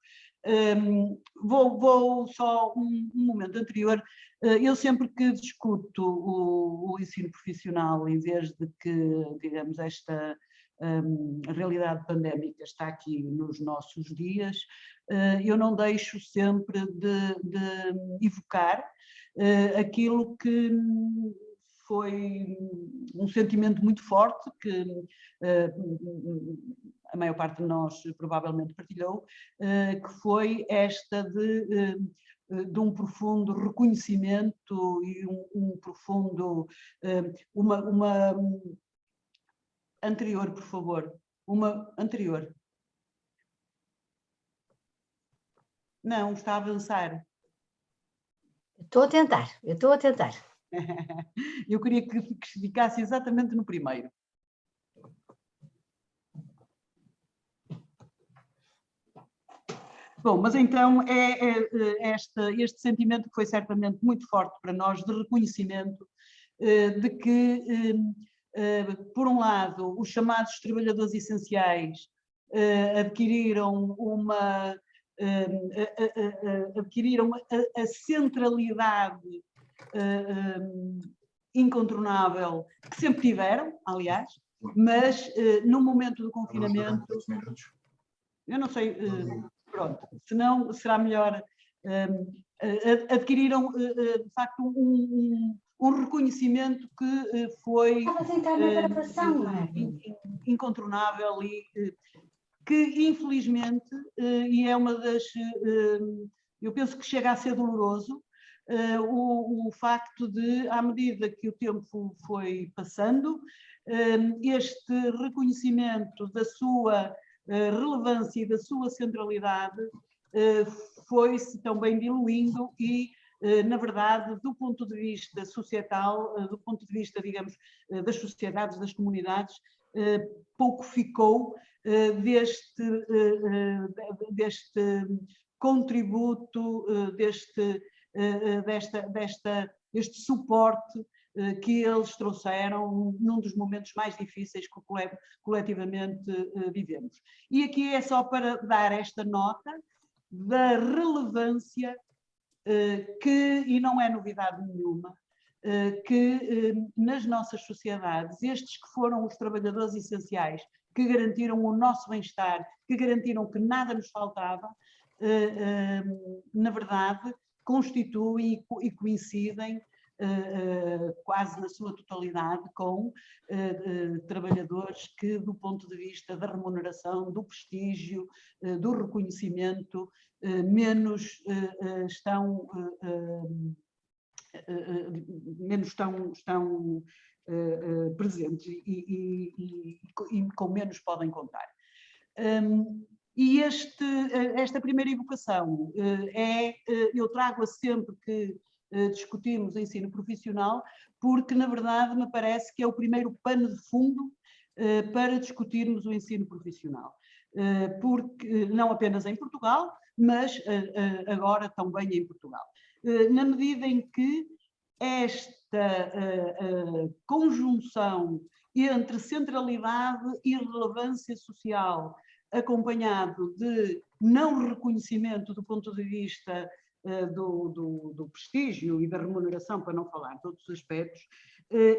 Um, vou, vou, só um, um, momento anterior, uh, eu sempre que discuto o, o, ensino profissional, em vez de que, digamos, esta um, realidade pandémica está aqui nos nossos dias, uh, eu não deixo sempre de, de evocar uh, aquilo que foi um sentimento muito forte que a maior parte de nós provavelmente partilhou, que foi esta de de um profundo reconhecimento e um, um profundo, uma, uma anterior, por favor, uma anterior. Não, está a avançar. Estou a tentar, eu estou a tentar. eu queria que ficasse exatamente no primeiro. Bom, mas então é, é, é este, este sentimento que foi certamente muito forte para nós de reconhecimento eh, de que, eh, eh, por um lado, os chamados trabalhadores essenciais adquiriram uma adquiriram a, a centralidade incontornável que sempre tiveram, aliás, mas no momento do confinamento, eu não sei, pronto, senão será melhor, adquiriram de facto um, um, reconhecimento que foi incontornável e que infelizmente, eh, e é uma das, eh, eu penso que chega a ser doloroso, eh, o, o facto de, à medida que o tempo foi passando, este reconhecimento da sua relevância e da sua centralidade foi-se também diluindo e, na verdade, do ponto de vista societal, do ponto de vista, digamos, das sociedades, das comunidades, pouco ficou eh, deste, eh, eh, deste contributo, deste, desta, desta, este suporte que eles trouxeram num dos momentos mais difíceis que coletivamente vivemos. E aqui é só para dar esta nota da relevância que, e não é novidade nenhuma, que nas nossas sociedades, estes que foram os trabalhadores essenciais que garantiram o nosso bem-estar, que garantiram que nada nos faltava, eh, eh, na verdade, constituem e coincidem eh, quase na sua totalidade com trabalhadores que, do ponto de vista da remuneração, do prestígio, do reconhecimento, menos estão menos estão, estão uh, presentes e, e, e, com menos podem contar. Um, e este, esta primeira evocação é, eu trago-a sempre que discutimos ensino profissional, porque na verdade me parece que é o primeiro pano de fundo para discutirmos o ensino profissional. Porque, não apenas em Portugal, mas agora também em Portugal. Na medida em que esta conjunção entre centralidade e relevância social, acompanhado de não reconhecimento do ponto de vista do, do, do, prestígio e da remuneração, para não falar de outros aspectos,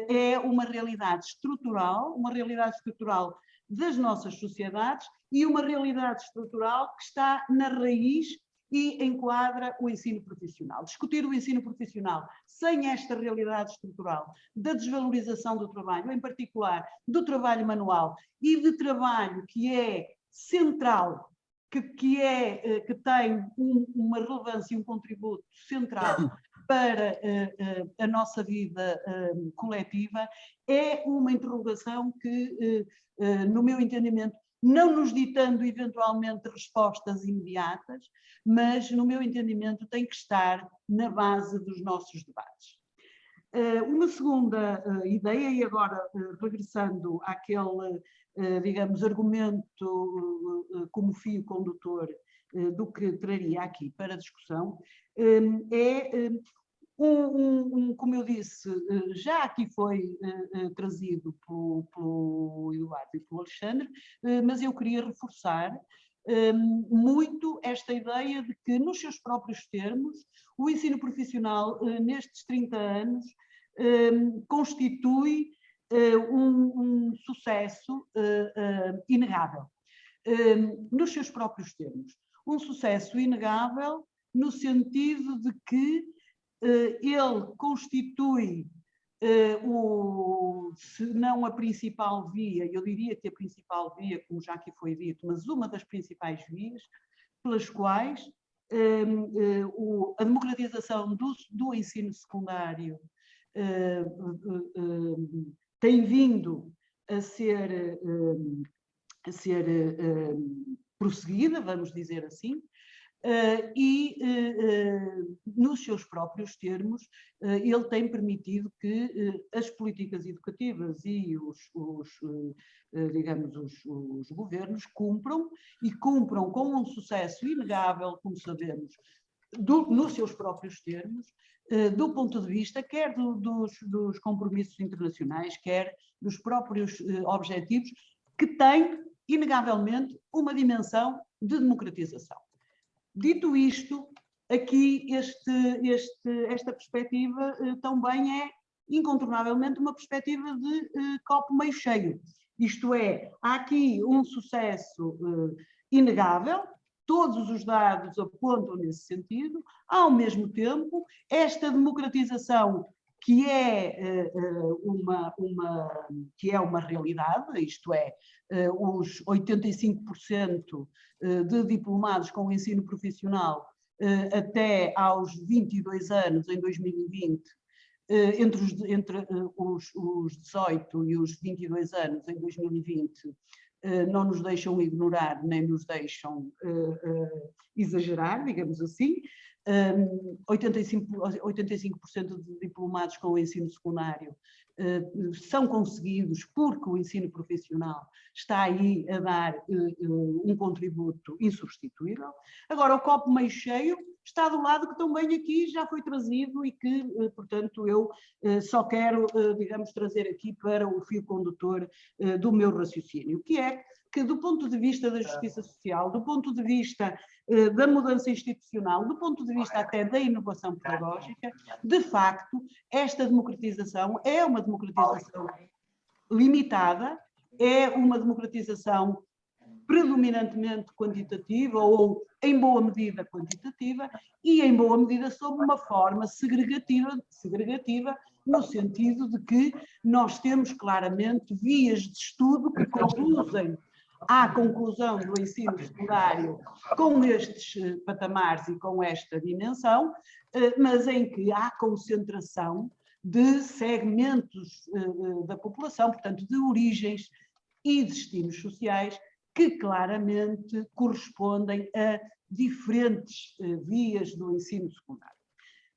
é uma realidade estrutural, uma realidade estrutural das nossas sociedades e uma realidade estrutural que está na raiz e enquadra o ensino profissional. Discutir o ensino profissional sem esta realidade estrutural da desvalorização do trabalho, em particular do trabalho manual e de trabalho que é central, que, que, é, eh, que tem um, uma relevância e um contributo central para uh, uh, a nossa vida uh, coletiva, é uma interrogação que, no meu entendimento, não nos ditando eventualmente respostas imediatas, mas, no meu entendimento, tem que estar na base dos nossos debates. Uma segunda ideia, e agora regressando àquele, digamos, argumento como fio condutor do que traria aqui para discussão, é um, um, como eu disse, já aqui foi trazido pelo, pelo, Eduardo e pelo Alexandre, mas eu queria reforçar muito esta ideia de que, nos seus próprios termos, o ensino profissional, nestes 30 anos, constitui um, um, sucesso inegável. nos seus próprios termos. Um sucesso inegável no sentido de que eh, ele constitui o, se não a principal via, eu diria que a principal via, como já aqui foi dito, mas uma das principais vias pelas quais o, a democratização do, do ensino secundário tem vindo a ser, a ser prosseguida, vamos dizer assim, Uh, e uh, uh, nos seus próprios termos ele tem permitido que as políticas educativas e os, os digamos, os, os, governos cumpram e cumpram com um sucesso inegável, como sabemos, do, nos seus próprios termos, do ponto de vista quer do, dos, dos, compromissos internacionais, quer dos próprios objetivos, que têm, inegavelmente, uma dimensão de democratização. Dito isto, aqui este, este, esta perspectiva eh, também é incontornavelmente uma perspectiva de eh, copo meio cheio. Isto é, há aqui um sucesso eh, inegável, todos os dados apontam nesse sentido, ao mesmo tempo, esta democratização que é uma, uma, que é uma realidade, isto é, os 85% de diplomados com ensino profissional até aos 22 anos, em 2020, entre, os, entre os, os 18 e os 22 anos, em 2020, não nos deixam ignorar, nem nos deixam exagerar, digamos assim, 85%, 85 de diplomados com o ensino secundário uh, são conseguidos porque o ensino profissional está aí a dar uh, um contributo insubstituível. Agora, o copo meio cheio está do lado que também aqui já foi trazido e que, portanto, eu só quero, digamos, trazer aqui para o fio condutor do meu raciocínio, que é que do ponto de vista da justiça social, do ponto de vista eh, da mudança institucional, do ponto de vista até da inovação pedagógica, de facto, esta democratização é uma democratização limitada, é uma democratização predominantemente quantitativa ou em boa medida quantitativa e em boa medida sob uma forma segregativa, segregativa no sentido de que nós temos claramente vias de estudo que conduzem à conclusão do ensino secundário com estes eh, patamares e com esta dimensão, eh, mas em que há concentração de segmentos eh, da população, portanto, de origens e destinos sociais que claramente correspondem a diferentes vias do ensino secundário.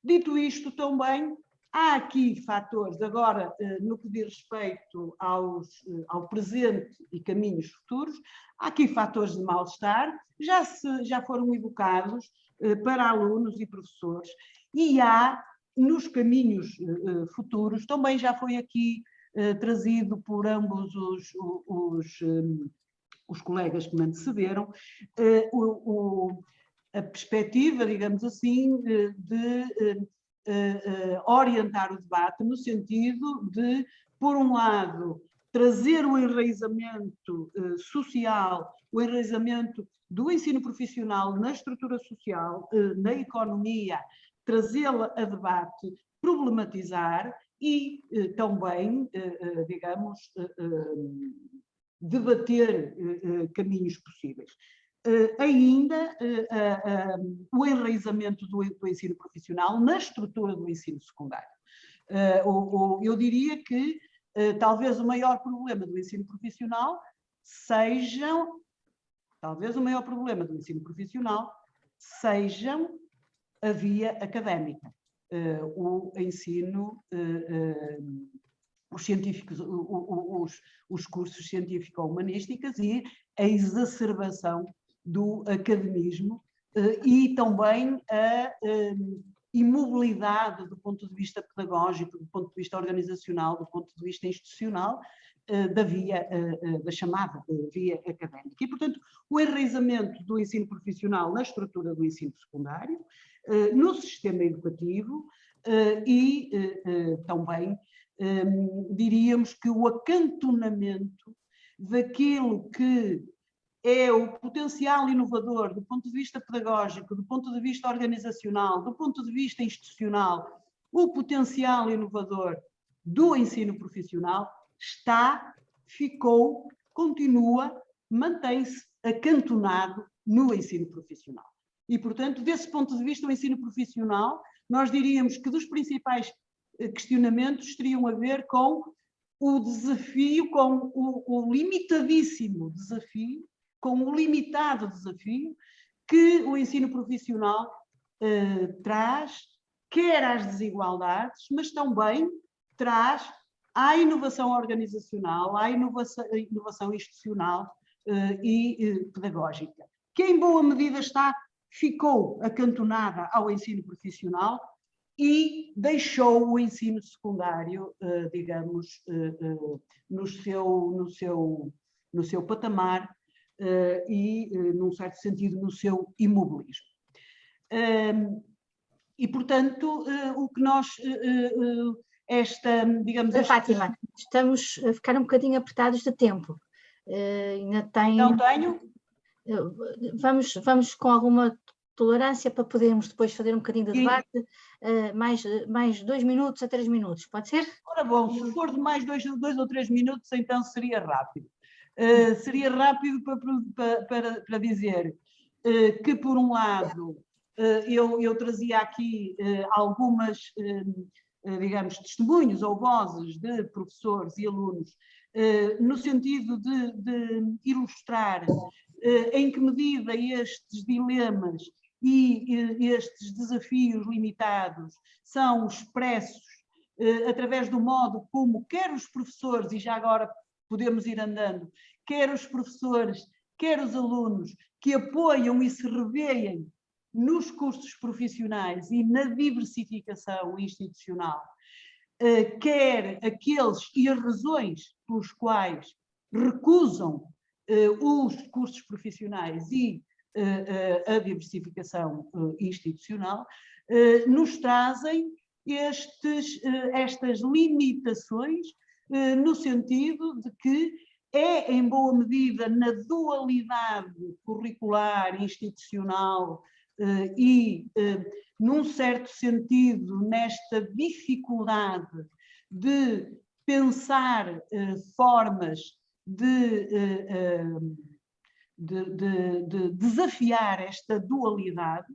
Dito isto, também Há aqui fatores, agora, eh, no que diz respeito aos, eh, ao presente e caminhos futuros, há aqui fatores de mal-estar, já, já foram evocados eh, para alunos e professores, e há nos caminhos futuros, também já foi aqui trazido por ambos os, os, os colegas que me antecederam, a perspectiva, digamos assim, de orientar o debate no sentido de, por um lado, trazer o enraizamento uh, social, o enraizamento do ensino profissional na estrutura social, na economia, trazê-la a debate, problematizar e também, digamos, debater caminhos possíveis. Uh, ainda uh, o enraizamento do, do, ensino profissional na estrutura do ensino secundário. O, eu diria que talvez o maior problema do ensino profissional sejam, talvez o maior problema do ensino profissional sejam a via académica, o ensino, os científicos, os, os cursos científico-humanísticos e a exacerbação do academismo eh, e também a ehm, imobilidade do ponto de vista pedagógico, do ponto de vista organizacional, do ponto de vista institucional, eh, da via, eh, da chamada via académica. E, portanto, o enraizamento do ensino profissional na estrutura do ensino secundário, no sistema educativo e também ehm, diríamos que o acantonamento daquilo que é o potencial inovador do ponto de vista pedagógico, do ponto de vista organizacional, do ponto de vista institucional, o potencial inovador do ensino profissional está, ficou, continua, mantém-se acantonado no ensino profissional. E, portanto, desse ponto de vista, o ensino profissional, nós diríamos que dos principais eh, questionamentos teriam a ver com o desafio, com o, o limitadíssimo desafio, com o limitado desafio que o ensino profissional eh, traz, quer às desigualdades, mas também traz à inovação organizacional, à inovação, inovação institucional eh, e eh, pedagógica, que em boa medida está, ficou acantonada ao ensino profissional e deixou o ensino secundário, eh, digamos, no seu, no seu, no seu patamar e, num certo sentido, no seu imobilismo. E, portanto, o que nós, esta, digamos... Esta... Fátima, estamos a ficar um bocadinho apertados de tempo. ainda tem... Não tenho? Vamos, vamos com alguma tolerância para podermos depois fazer um bocadinho de debate, uh, mais, mais dois minutos a três minutos, pode ser? Ora bom, se for de mais dois, dois ou três minutos, então seria rápido. Uh, seria rápido para, para, para, dizer uh, que, por um lado, eu, eu trazia aqui algumas, digamos, testemunhos ou vozes de professores e alunos, no sentido de, de ilustrar em que medida estes dilemas e estes desafios limitados são expressos eh, através do modo como quer os professores, e já agora podemos ir andando, quer os professores, quer os alunos que apoiam e se revêem nos cursos profissionais e na diversificação institucional, eh, quer aqueles e as razões pelos quais recusam eh, os cursos profissionais e a diversificação institucional, nos trazem estes, estas limitações no sentido de que é, em boa medida, na dualidade curricular, institucional e, num certo sentido, nesta dificuldade de pensar formas de de, de, de desafiar esta dualidade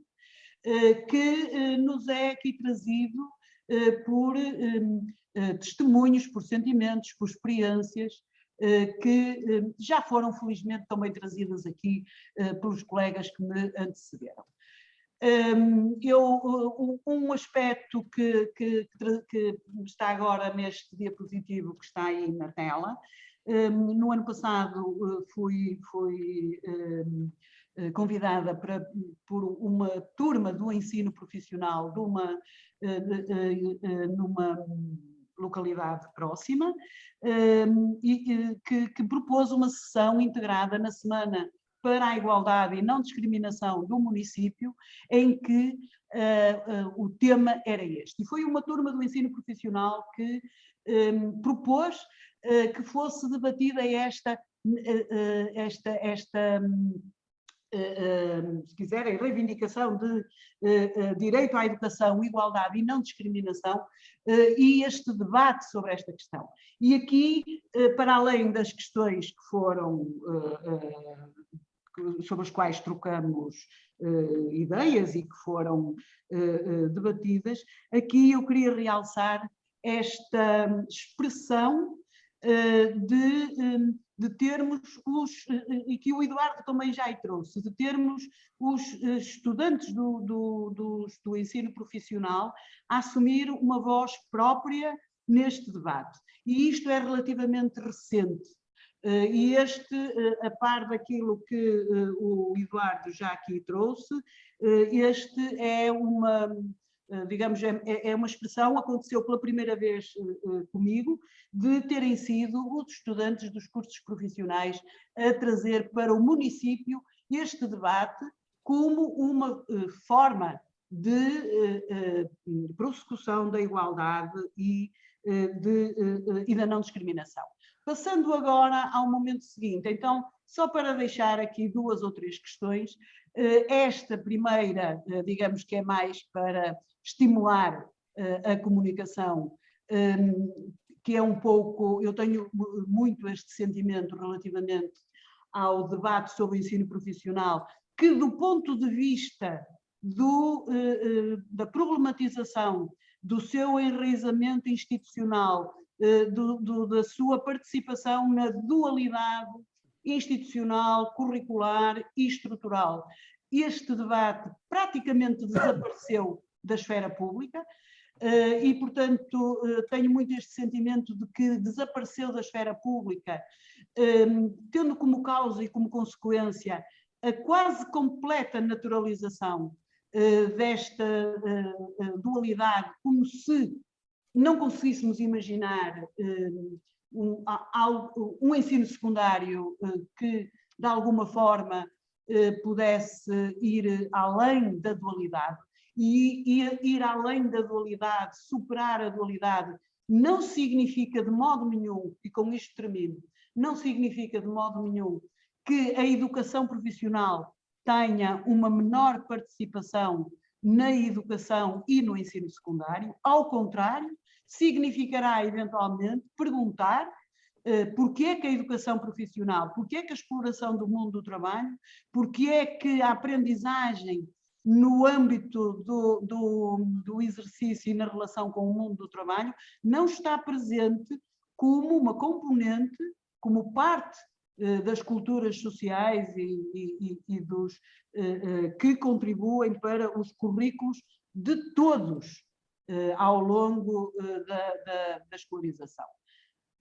eh, que eh, nos é aqui trazido eh, por testemunhos, por sentimentos, por experiências que já foram felizmente também trazidas aqui pelos colegas que me antecederam. Eu, um aspecto que, que, que, está agora neste diapositivo que está aí na tela no ano passado eh, fui, fui eh, convidada para, por uma turma do ensino profissional de uma, eh, numa localidade próxima e que, que propôs uma sessão integrada na semana para a igualdade e não discriminação do município, em que uh, uh, o tema era este. E foi uma turma do ensino profissional que um, propôs uh, que fosse debatida esta, esta, esta se quiserem, reivindicação de direito à educação, igualdade e não discriminação, e este debate sobre esta questão. E aqui, para além das questões que foram sobre as quais trocamos uh, ideias e que foram uh, uh, debatidas, aqui eu queria realçar esta expressão de, de termos os, e que o Eduardo também já trouxe, de termos os estudantes do, do, do, do ensino profissional a assumir uma voz própria neste debate. E isto é relativamente recente. Eh, e este, eh, a par daquilo que eh, o Eduardo já aqui trouxe, este é uma, digamos, é, é, é uma expressão, aconteceu pela primeira vez comigo, de terem sido os estudantes dos cursos profissionais a trazer para o município este debate como uma forma de prossecução da igualdade e, de, e da não discriminação. Passando agora ao momento seguinte, então, só para deixar aqui duas ou três questões, eh, esta primeira, eh, digamos que é mais para estimular eh, a comunicação que é um pouco, eu tenho muito este sentimento relativamente ao debate sobre o ensino profissional, que do ponto de vista do, eh, da problematização do seu enraizamento institucional, do, do, da sua participação na dualidade institucional, curricular e estrutural. Este debate praticamente desapareceu da esfera pública eh, e, portanto, eh, tenho muito este sentimento de que desapareceu da esfera pública, eh, tendo como causa e como consequência a quase completa naturalização desta dualidade, como se não conseguíssemos imaginar um, um ensino secundário que, de alguma forma, pudesse ir além da dualidade e ir além da dualidade, superar a dualidade, não significa de modo nenhum, e com isto termino, não significa de modo nenhum que a educação profissional tenha uma menor participação na educação e no ensino secundário, ao contrário, significará eventualmente perguntar porque é que a educação profissional, porque é que a exploração do mundo do trabalho, porque é que a aprendizagem no âmbito do, do, do exercício e na relação com o mundo do trabalho, não está presente como uma componente, como parte eh, das culturas sociais e, e, e dos eh, que contribuem para os currículos de todos ao longo da, da, da escolarização.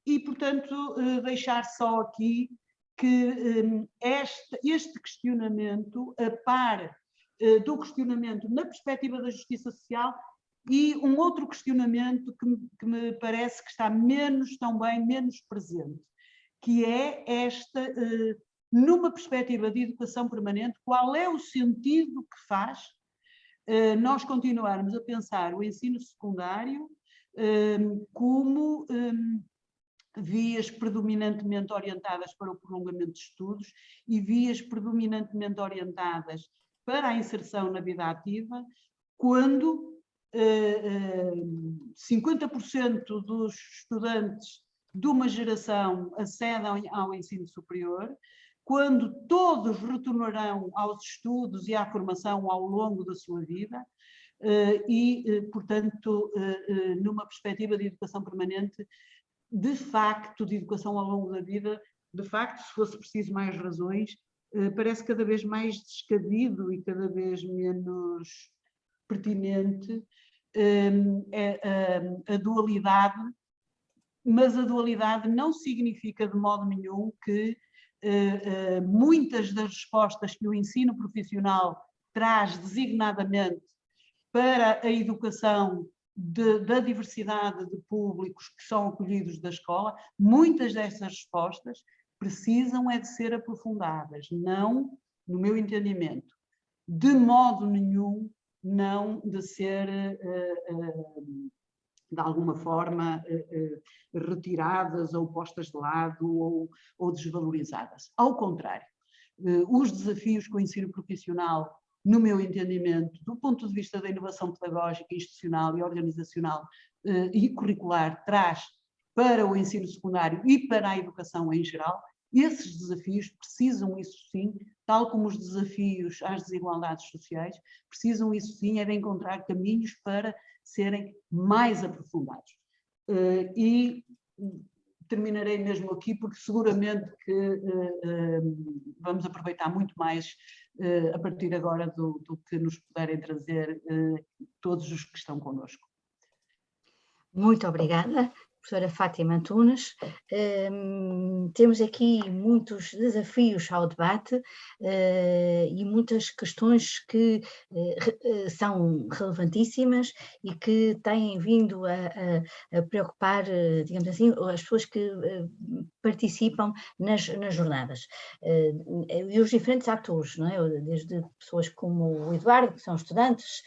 E, portanto, deixar só aqui que este, este questionamento, a par eh, do questionamento na perspectiva da justiça social e um outro questionamento que, que me parece que está menos, também menos presente, que é esta, eh, numa perspectiva de educação permanente, qual é o sentido que faz eh, nós continuarmos a pensar o ensino secundário como vias predominantemente orientadas para o prolongamento de estudos e vias predominantemente orientadas para a inserção na vida ativa, quando eh, 50% eh, dos estudantes de uma geração acedem ao ensino superior, quando todos retornarão aos estudos e à formação ao longo da sua vida, eh, e, eh, portanto, numa perspectiva de educação permanente, de facto, de educação ao longo da vida, de facto, se fosse preciso mais razões, eh, parece cada vez mais descabido e cada vez menos pertinente ehm, a, dualidade, mas a dualidade não significa de modo nenhum que muitas das respostas que o ensino profissional traz designadamente para a educação de, da diversidade de públicos que são acolhidos da escola, muitas dessas respostas precisam é de ser aprofundadas, não, no meu entendimento, de modo nenhum não de ser, eh, eh, de alguma forma, eh, retiradas ou postas de lado ou, ou desvalorizadas. Ao contrário, os desafios que o ensino profissional, no meu entendimento, do ponto de vista da inovação pedagógica, institucional e organizacional e curricular, traz para o ensino secundário e para a educação em geral, esses desafios precisam, isso sim, tal como os desafios às desigualdades sociais, precisam, isso sim, é de encontrar caminhos para serem mais aprofundados. Uh, e terminarei mesmo aqui, porque seguramente que uh, uh, vamos aproveitar muito mais a partir agora do, do, que nos puderem trazer todos os que estão connosco. Muito obrigada professora Fátima Antunes. Um, temos aqui muitos desafios ao debate uh, e muitas questões que uh, são relevantíssimas e que têm vindo a, a, a preocupar, digamos assim, as pessoas que participam nas, nas jornadas. e os diferentes atores, não é? desde pessoas como o Eduardo, que são estudantes,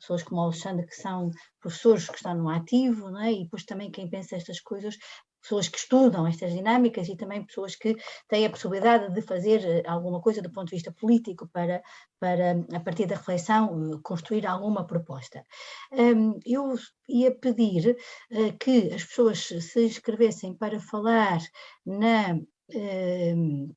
pessoas como o Alexandre, que são professores que estão no ativo, é? e depois também quem pensa estas coisas pessoas que estudam estas dinâmicas e também pessoas que têm a possibilidade de fazer eh, alguma coisa do ponto de vista político para, para a partir da reflexão, eh, construir alguma proposta. Hum, eu ia pedir eh, que as pessoas se inscrevessem para falar na hum,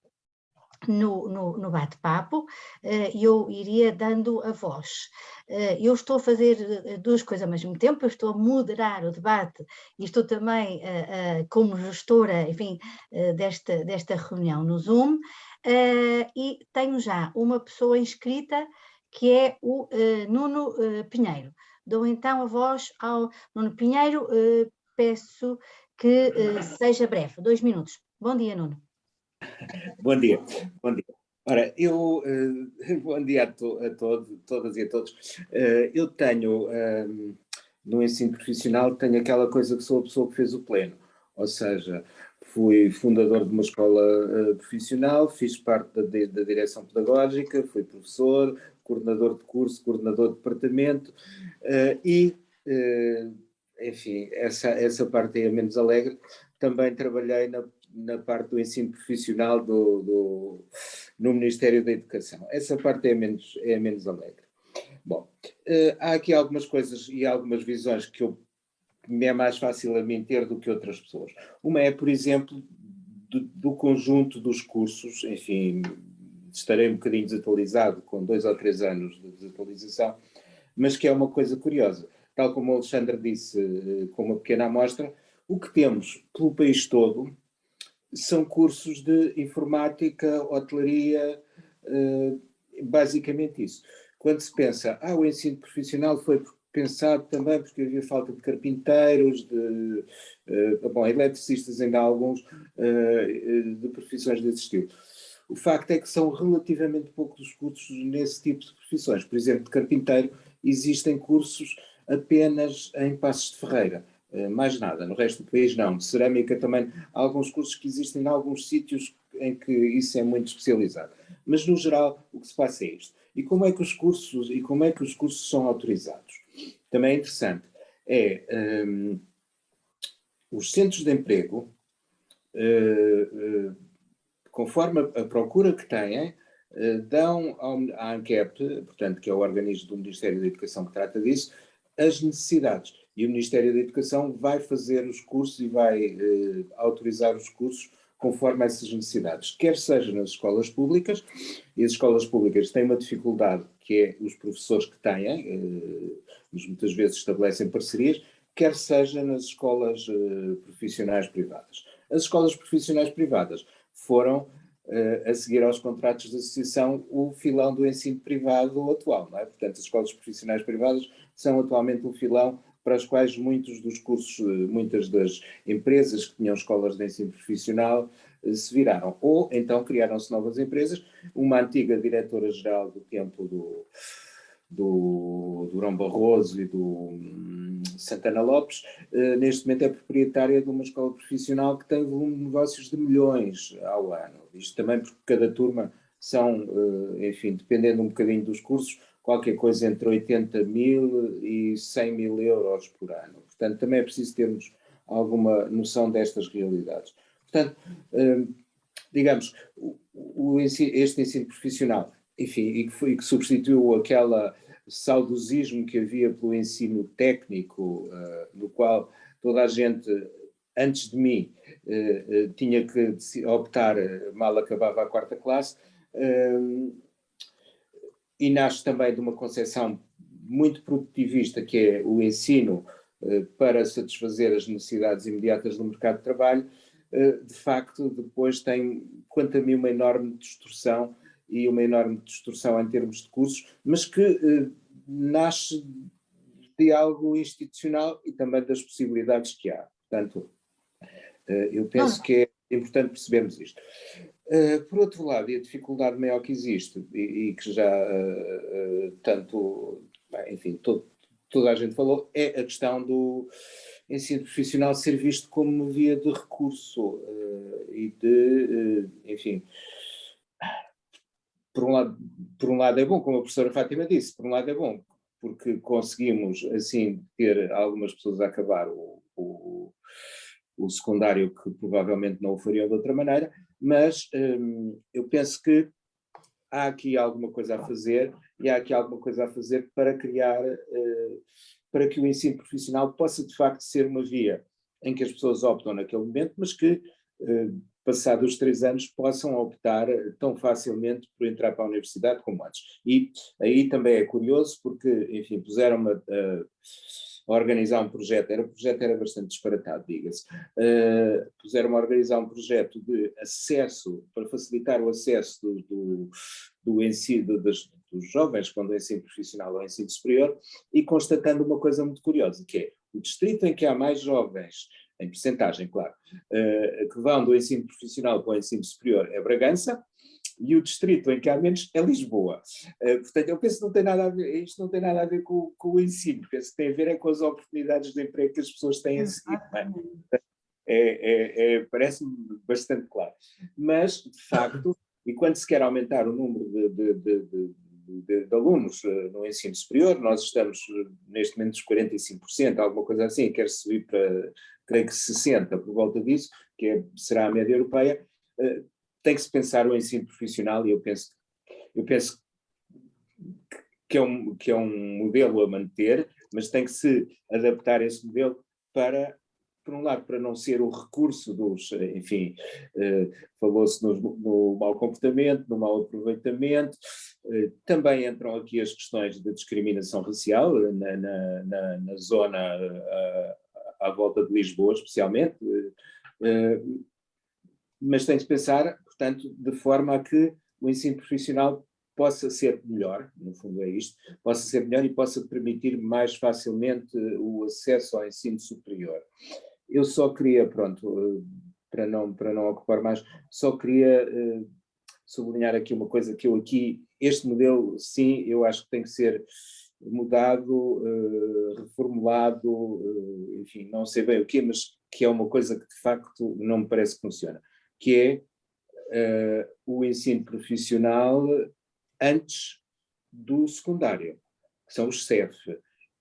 no, no, no bate-papo, eh, eu iria dando a voz. Eh, eu estou a fazer eh, duas coisas ao mesmo tempo, eu estou a moderar o debate e estou também como gestora, enfim, desta, desta reunião no Zoom, e tenho já uma pessoa inscrita que é o Nuno Pinheiro. Dou então a voz ao Nuno Pinheiro, peço que seja breve, dois minutos. Bom dia, Nuno. Bom dia, bom dia. Ora, eu, uh, bom dia a, to, a todas e a todos. Uh, eu tenho, um, no ensino profissional, tenho aquela coisa que sou a pessoa que fez o pleno, ou seja, fui fundador de uma escola uh, profissional, fiz parte da, da direção pedagógica, fui professor, coordenador de curso, coordenador de departamento e, enfim, essa, essa parte é a menos alegre. Também trabalhei na na parte do ensino profissional do, do, no Ministério da Educação. Essa parte é menos, é menos alegre. Bom, uh, há aqui algumas coisas e algumas visões que eu, me é mais fácil a mim ter do que outras pessoas. Uma é, por exemplo, do, do conjunto dos cursos, enfim, estarei um bocadinho desatualizado, com dois ou três anos de desatualização, mas que é uma coisa curiosa. Tal como o Alexandre disse, eh, com uma pequena amostra, o que temos pelo país todo são cursos de informática, hotelaria, eh, basicamente isso. Quando se pensa, ah, o ensino profissional foi pensado também porque havia falta de carpinteiros, de, uh, bom, eletricistas ainda há alguns, uh, de profissões desse estilo. O facto é que são relativamente poucos os cursos nesse tipo de profissões. Por exemplo, de carpinteiro, existem cursos apenas em Passos de Ferreira. Eh, mais nada, no resto do país não. Cerâmica também, há alguns cursos que existem em alguns sítios em que isso é muito especializado. Mas no geral o que se passa é isto. E como é que os cursos, e como é que os cursos são autorizados? Também é interessante. É, um, ehm, os centros de emprego, uh, uh, conforme a, a, procura que têm, uh, dão ao, à ANCAP, portanto, que é o organismo do Ministério da Educação que trata disso, as necessidades e o Ministério da Educação vai fazer os cursos e vai eh, autorizar os cursos conforme essas necessidades, quer seja nas escolas públicas, e as escolas públicas têm uma dificuldade que é os professores que têm, eh, muitas vezes estabelecem parcerias, quer seja nas escolas eh, profissionais privadas. As escolas profissionais privadas foram, eh, a seguir aos contratos de associação, o filão do ensino privado atual, é? Portanto, as escolas profissionais privadas são atualmente o filão para as quais muitos dos cursos, eh, muitas das empresas que tinham escolas de ensino profissional eh, se viraram. Ou então criaram-se novas empresas. Uma antiga diretora-geral do tempo do, do Durão Barroso e do hum, Santana Lopes, eh, neste momento é proprietária de uma escola profissional que tem volume de negócios de milhões ao ano. Isto também porque cada turma são, enfim, dependendo um bocadinho dos cursos, qualquer coisa entre 80 mil e 100 mil euros por ano. Portanto, também é preciso termos alguma noção destas realidades. Portanto, hum, digamos, este ensino profissional, enfim, e que, foi, que substituiu aquela saudosismo que havia pelo ensino técnico, uh, no qual toda a gente, antes de mim, uh, tinha que optar, mal acabava a quarta classe, hum, e nasce também de uma concepção muito produtivista, que é o ensino eh, para satisfazer as necessidades imediatas do mercado de trabalho, eh, de facto depois tem, quanto a mim, uma enorme distorção e uma enorme distorção em termos de cursos, mas que eh, nasce de algo institucional e também das possibilidades que há. Portanto, eu penso que é importante percebermos isto. Uh, por outro lado, e a dificuldade maior que existe, e, e que já uh, uh, tanto, enfim, todo, toda a gente falou, é a questão do ensino profissional ser visto como via de recurso e de, enfim, por um, lado, por um lado é bom, como a professora Fátima disse, por um lado é bom, porque conseguimos, assim, ter algumas pessoas a acabar o, o o secundário que provavelmente não o fariam de outra maneira, mas hum, eu penso que há aqui alguma coisa a fazer e há aqui alguma coisa a fazer para criar, uh, para que o ensino profissional possa de facto ser uma via em que as pessoas optam naquele momento, mas que uh, passados os três anos, possam optar tão facilmente por entrar para a universidade como antes. E aí também é curioso, porque, enfim, puseram-me a, a, organizar um projeto, era, o projeto era bastante disparatado, diga-se, uh, puseram-me a organizar um projeto de acesso, para facilitar o acesso do, do, do ensino das, dos jovens quando é ensino profissional ou ensino superior, e constatando uma coisa muito curiosa, que é o distrito em que há mais jovens em percentagem, claro, uh, que vão do ensino profissional para o ensino superior é Bragança, e o distrito em que há menos é Lisboa. Uh, portanto, eu penso que não tem nada a ver, isto não tem nada a ver com, com o ensino, penso que tem a ver é com as oportunidades de emprego que as pessoas têm a seguir. É? é, é, é Parece-me bastante claro. Mas, de facto, e quando se quer aumentar o número de, de, de, de, alunos uh, no ensino superior, nós estamos neste momento dos 45%, alguma coisa assim, quer subir para creio que 60 por volta disso, que é, será a média europeia, tem que se pensar o ensino profissional e eu penso, eu penso que, é um, que é um modelo a manter, mas tem que se adaptar esse modelo para, por um lado, para não ser o recurso dos, enfim, uh, falou-se no, no mau comportamento, no mau aproveitamento, uh, também entram aqui as questões da discriminação racial na, na, na, na zona à volta de Lisboa, especialmente, eh, mas tem de pensar, portanto, de forma a que o ensino profissional possa ser melhor, no fundo é isto, possa ser melhor e possa permitir mais facilmente o acesso ao ensino superior. Eu só queria, pronto, eh, para não, para não ocupar mais, só queria uh, sublinhar aqui uma coisa que eu aqui, este modelo, sim, eu acho que tem que ser mudado, uh, reformulado, enfim, não sei bem o quê, mas que é uma coisa que de facto não me parece que funciona, que é uh, o ensino profissional antes do secundário, que são os CEF.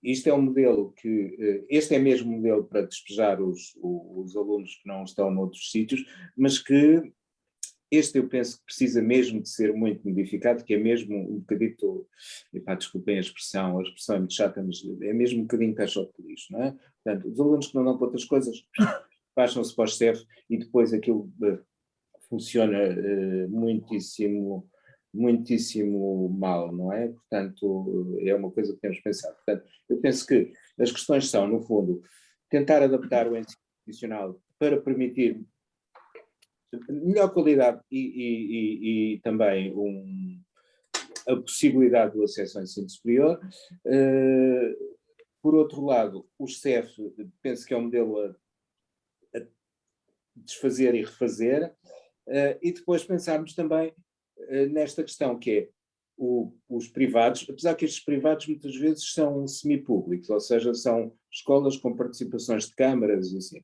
Isto é um modelo que, este é mesmo modelo para despejar os, os alunos que não estão noutros sítios, mas que este eu penso que precisa mesmo de ser muito modificado, que é mesmo um bocadito, epá, desculpem a expressão, a expressão é muito chata, mas é mesmo um bocadinho caixote de não é? Portanto, os alunos que não dão para outras coisas, baixam-se para o CEF e depois aquilo uh, funciona uh, muitíssimo, muitíssimo mal, não é? Portanto, é uma coisa que temos que pensar. Portanto, eu penso que as questões são, no fundo, tentar adaptar o ensino profissional para permitir melhor qualidade e, e, e, e também um, a possibilidade do acesso ao ensino superior. Uh, por outro lado, o CEF penso que é um modelo a, a desfazer e refazer, e depois pensarmos também uh, nesta questão que é o, os privados, apesar que estes privados muitas vezes são semipúblicos, ou seja, são escolas com participações de câmaras e assim.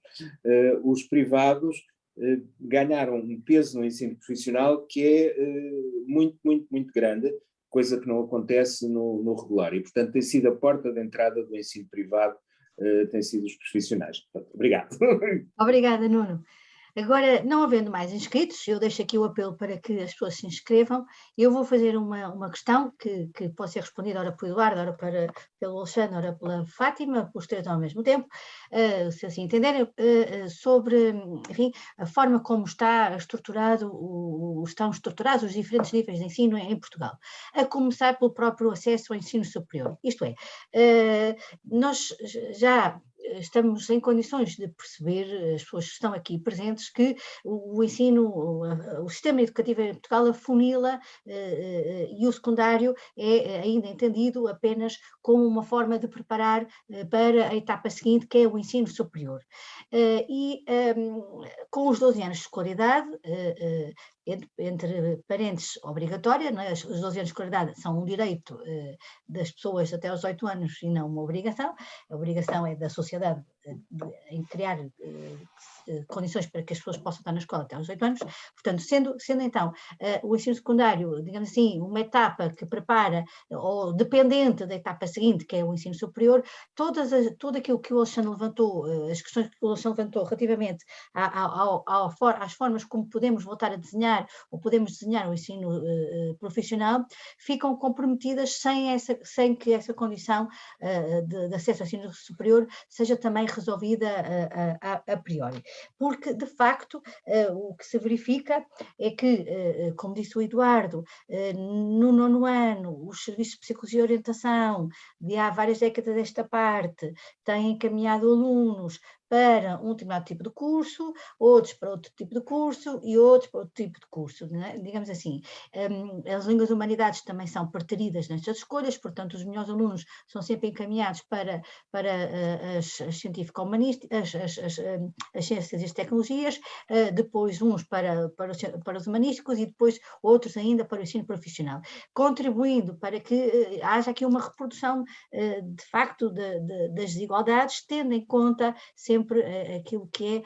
os privados eh, ganharam um peso no ensino profissional que é eh, muito, muito, muito grande, coisa que não acontece no, no regular. E, portanto, tem sido a porta de entrada do ensino privado, eh, tem sido os profissionais. Obrigado. Obrigada, Nuno. Agora, não havendo mais inscritos, eu deixo aqui o apelo para que as pessoas se inscrevam. Eu vou fazer uma, uma questão que, que pode ser respondida ora pelo Eduardo, ora para, pelo Alexandre, ora pela Fátima, os três ao mesmo tempo, uh, se assim entenderem, uh, sobre enfim, a forma como está estruturado, o, estão estruturados os diferentes níveis de ensino em, em, Portugal, a começar pelo próprio acesso ao ensino superior. Isto é, uh, nós já estamos em condições de perceber, as pessoas que estão aqui presentes, que o, ensino, o, o sistema educativo em Portugal afunila eh, eh, e o secundário é ainda entendido apenas como uma forma de preparar eh, para a etapa seguinte, que é o ensino superior. e ehm, com os 12 anos de escolaridade, entre, entre parentes obrigatória, é? os 12 anos de escolaridade são um direito das pessoas até aos 8 anos e não uma obrigação, a obrigação é da sociedade em criar condições para que as pessoas possam estar na escola até aos 8 anos. Portanto, sendo, sendo então o ensino secundário, digamos assim, uma etapa que prepara, ou dependente da etapa seguinte, que é o ensino superior, todas as, tudo aquilo que o Alexandre levantou, as questões que o Alexandre levantou relativamente ao, às formas como podemos voltar a desenhar, ou podemos desenhar o ensino profissional, ficam comprometidas sem, essa, sem que essa condição de, de, acesso ao ensino superior seja também resolvida uh, a, a, priori. Porque, de facto, o que se verifica é que, como disse o Eduardo, no nono ano, os serviços de psicologia e orientação, de há várias décadas desta parte, têm encaminhado alunos para um determinado tipo de curso, outros para outro tipo de curso e outros para outro tipo de curso, é? digamos assim. Um, as línguas humanidades também são preteridas nestas escolhas, portanto os melhores alunos são sempre encaminhados para, para uh, as, as científico-humanísticas, as, as, as, as, ciências e as tecnologias, uh, depois uns para, para, os, para os humanísticos e depois outros ainda para o ensino profissional, contribuindo para que uh, haja aqui uma reprodução de facto de, de, das desigualdades, tendo em conta sempre sempre eh, aquilo que é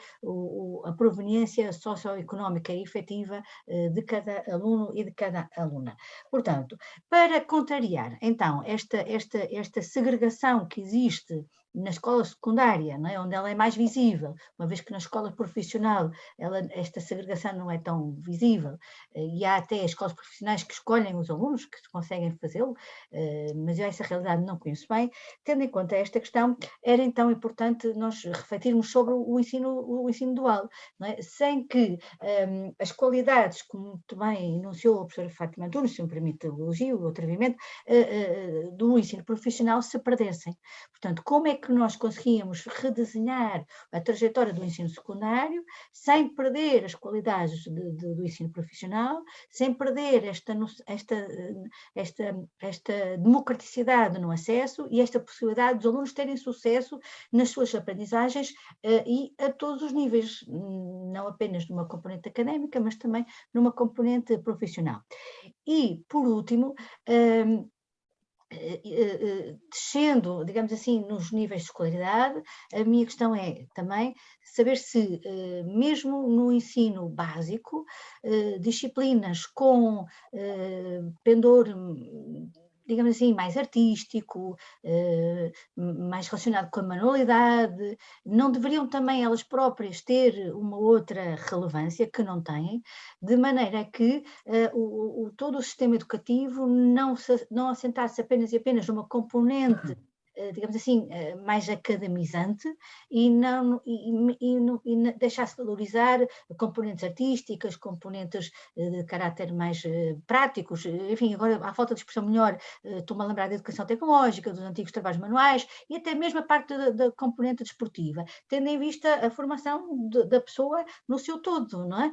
a proveniência socioeconómica efetiva eh, de cada aluno e de cada aluna. Portanto, para contrariar, então, esta, esta, esta segregação que existe na escola secundária, é? onde ela é mais visível, uma vez que na escola profissional ela, esta segregação não é tão visível, eh, e há até escolas profissionais que escolhem os alunos, que conseguem fazê-lo, eh, mas eu essa realidade não conheço bem. Tendo em conta esta questão, era então importante nós refletirmos sobre o ensino, o ensino dual, é? sem que um, ehm, as qualidades, como muito bem enunciou a professora Fátima Antunes, se me permite o elogio, o atrevimento, uh, uh, do ensino profissional se perdessem. Portanto, como é que nós conseguíamos redesenhar a trajetória do ensino secundário sem perder as qualidades de, de, do ensino profissional, sem perder esta, esta, esta, esta democraticidade no acesso e esta possibilidade dos alunos terem sucesso nas suas aprendizagens uh, e a todos os níveis, não apenas numa componente académica, mas também numa componente profissional. E, por último, eh, descendo, digamos assim, nos níveis de escolaridade, a minha questão é também saber se, mesmo no ensino básico, disciplinas com pendor digamos assim, mais artístico, eh, mais relacionado com a manualidade, não deveriam também elas próprias ter uma outra relevância que não têm, de maneira que eh, o, todo o sistema educativo não, não assentasse apenas e apenas numa componente eh, digamos assim, eh, mais academizante e, não, e, e, e deixasse valorizar componentes artísticas, componentes eh, de caráter mais práticos, enfim, agora à falta de expressão melhor, estou-me a lembrar da educação tecnológica, dos antigos trabalhos manuais e até mesmo a parte da, da componente desportiva, tendo em vista a formação de, da pessoa no seu todo, não é?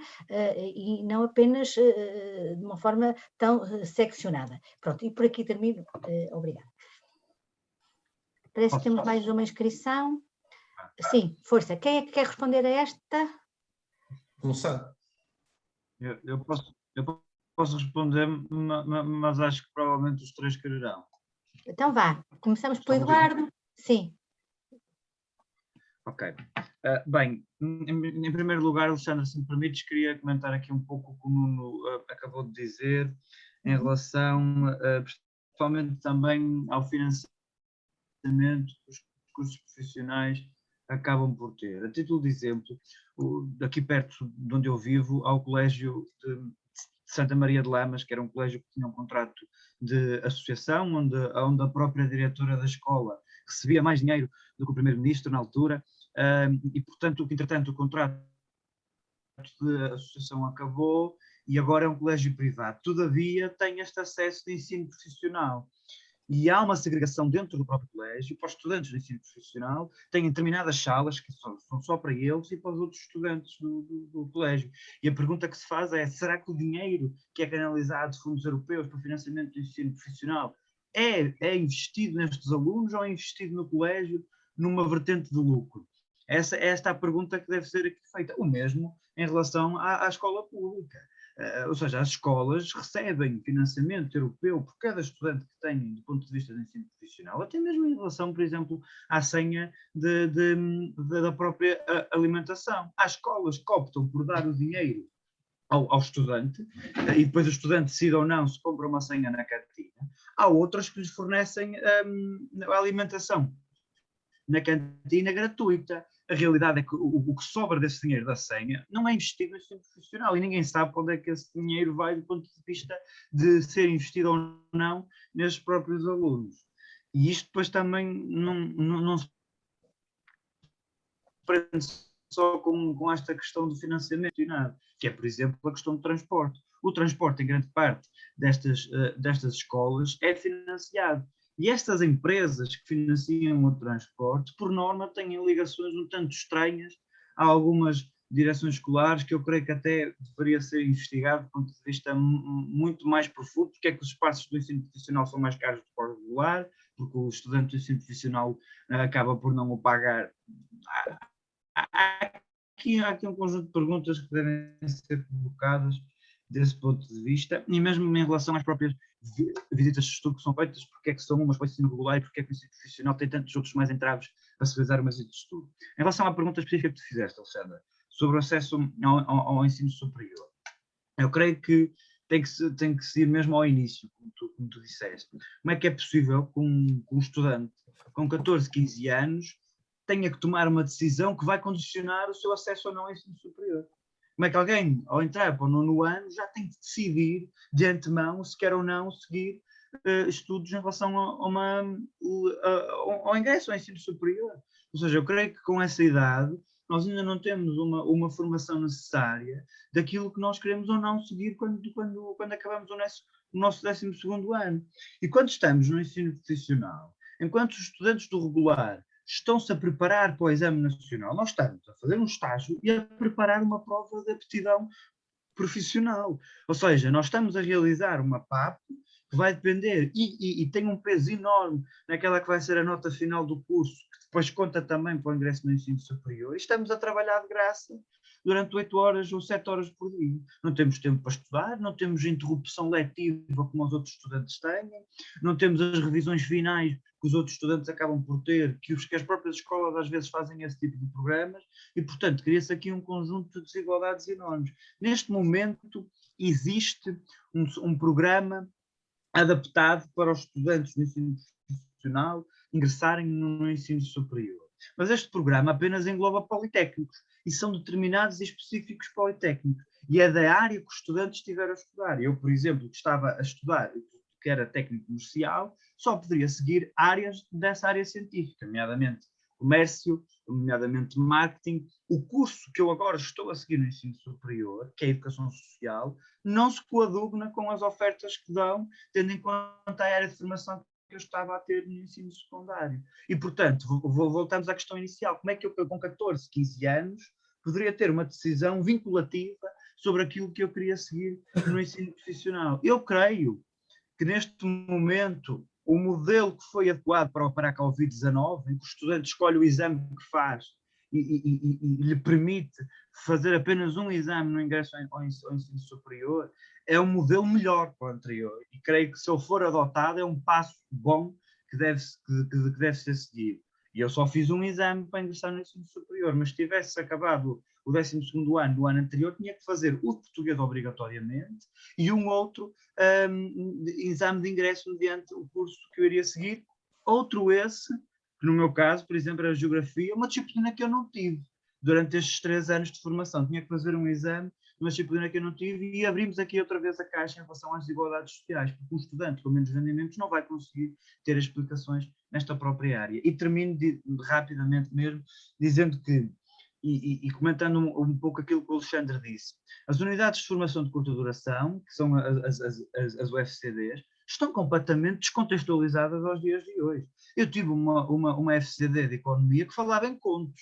E não apenas de uma forma tão seccionada. Pronto, e por aqui termino. Obrigada. Parece que temos mais uma inscrição. Sim, força. Quem é que quer responder a esta? Começar. Eu, eu, posso, eu posso responder, mas acho que provavelmente os três quererão. Então vá. Começamos pelo Eduardo. Sim. Ok. Uh, bem, em, em, primeiro lugar, Alexandre, se me permites, queria comentar aqui um pouco o que o Nuno uh, acabou de dizer em uhum. relação, uh, principalmente também ao financiamento que os cursos profissionais acabam por ter. A título de exemplo, daqui perto de onde eu vivo, há o Colégio de Santa Maria de Lamas, que era um colégio que tinha um contrato de associação, onde, onde a própria diretora da escola recebia mais dinheiro do que o primeiro-ministro na altura, e portanto, entretanto, o contrato de associação acabou e agora é um colégio privado. Todavia, tem este acesso de ensino profissional e há uma segregação dentro do próprio colégio para os estudantes do ensino profissional, têm determinadas salas que são, são só para eles e para os outros estudantes do, do, do, colégio. E a pergunta que se faz é, será que o dinheiro que é canalizado de fundos europeus para o financiamento do ensino profissional é, é investido nestes alunos ou é investido no colégio numa vertente de lucro? Essa, esta é a pergunta que deve ser aqui feita. O mesmo em relação à, à escola pública. Ou seja, as escolas recebem financiamento europeu por cada estudante que têm do ponto de vista do ensino profissional, até mesmo em relação, por exemplo, à senha de, de, de, da própria alimentação. Há escolas que optam por dar o dinheiro ao, ao, estudante, e depois o estudante decide ou não se compra uma senha na cantina. Há outras que lhes fornecem um, a alimentação na cantina gratuita. A realidade é que o, o, que sobra desse dinheiro da senha não é investido no ensino profissional e ninguém sabe para onde é que esse dinheiro vai do ponto de vista de ser investido ou não nesses próprios alunos. E isto depois também não, não, não se prende só com, com esta questão do financiamento e nada, que é, por exemplo, a questão do transporte. O transporte, em grande parte destas, uh, destas escolas, é financiado. E estas empresas que financiam o transporte, por norma, têm ligações um tanto estranhas a algumas direções escolares que eu creio que até deveria ser investigado do ponto de vista muito mais profundo, porque é que os espaços do ensino profissional são mais caros do que o regular, porque o estudante do ensino profissional uh, acaba por não o pagar. Há aqui, há aqui um conjunto de perguntas que devem ser colocadas desse ponto de vista, e mesmo em relação às próprias visitas de estudo que são feitas, porque é que são umas para o ensino regular e porque é que o ensino profissional tem tantos outros mais entraves para se realizar uma visita de estudo. Em relação à pergunta específica que tu fizeste, Alexandra, sobre o acesso ao, ao, ao ensino superior, eu creio que tem que, tem que se ir mesmo ao início, como tu, como tu disseste. Como é que é possível que um, um estudante com 14, 15 anos tenha que tomar uma decisão que vai condicionar o seu acesso ou não ao ensino superior. Como é que alguém, ao entrar para o nono ano, já tem que decidir de antemão se quer ou não seguir uh, estudos em relação a, uma, uh, ao ingresso ao ensino superior? Ou seja, eu creio que com essa idade nós ainda não temos uma, uma formação necessária daquilo que nós queremos ou não seguir quando, quando, quando acabamos o nosso, o nosso 12 ano. E quando estamos no ensino profissional, enquanto os estudantes do regular estão-se a preparar para o exame nacional. Nós estamos a fazer um estágio e a preparar uma prova de aptidão profissional. Ou seja, nós estamos a realizar uma PAP que vai depender e, e, e, tem um peso enorme naquela que vai ser a nota final do curso, que depois conta também para o ingresso no ensino superior. E estamos a trabalhar de graça durante oito horas ou sete horas por dia. Não temos tempo para estudar, não temos interrupção letiva como os outros estudantes têm, não temos as revisões finais que os outros estudantes acabam por ter, que, os, que as próprias escolas às vezes fazem esse tipo de programas, e portanto cria-se aqui um conjunto de desigualdades enormes. Neste momento existe um, um programa adaptado para os estudantes do ensino profissional ingressarem no ensino superior. Mas este programa apenas engloba politécnicos e são determinados e específicos politécnicos. E é da área que os estudantes estiveram a estudar. Eu, por exemplo, que estava a estudar, que era técnico comercial, só poderia seguir áreas dessa área científica, nomeadamente comércio, nomeadamente marketing. O curso que eu agora estou a seguir no ensino superior, que é a educação social, não se coaduna com as ofertas que dão, tendo em conta a área de formação eu estava a ter no ensino secundário. E, portanto, voltamos à questão inicial. Como é que eu, com 14, 15 anos, poderia ter uma decisão vinculativa sobre aquilo que eu queria seguir no ensino profissional? Eu creio que, neste momento, o modelo que foi adequado para, para a Covid-19, em que o estudante escolhe o exame que faz e, e, e, e, lhe permite fazer apenas um exame no ingresso ao, ao ensino superior, é um modelo melhor que o anterior. E creio que se ele for adotado é um passo bom que deve, que, que deve ser seguido. E eu só fiz um exame para ingressar no ensino superior, mas se tivesse acabado o 12 ano do ano anterior, tinha que fazer o português obrigatoriamente e um outro um, exame de ingresso mediante o curso que eu iria seguir. Outro esse, que no meu caso, por exemplo, era a geografia, uma disciplina que eu não tive durante estes três anos de formação. Tinha que fazer um exame uma disciplina que eu não tive, e abrimos aqui outra vez a caixa em relação às desigualdades sociais, porque um estudante com menos rendimentos não vai conseguir ter explicações nesta própria área. E termino de, rapidamente mesmo, dizendo que, e, e comentando um, um, pouco aquilo que o Alexandre disse, as unidades de formação de curta duração, que são as, as, as, as UFCDs, estão completamente descontextualizadas aos dias de hoje. Eu tive uma, uma, uma FCD de economia que falava em contos,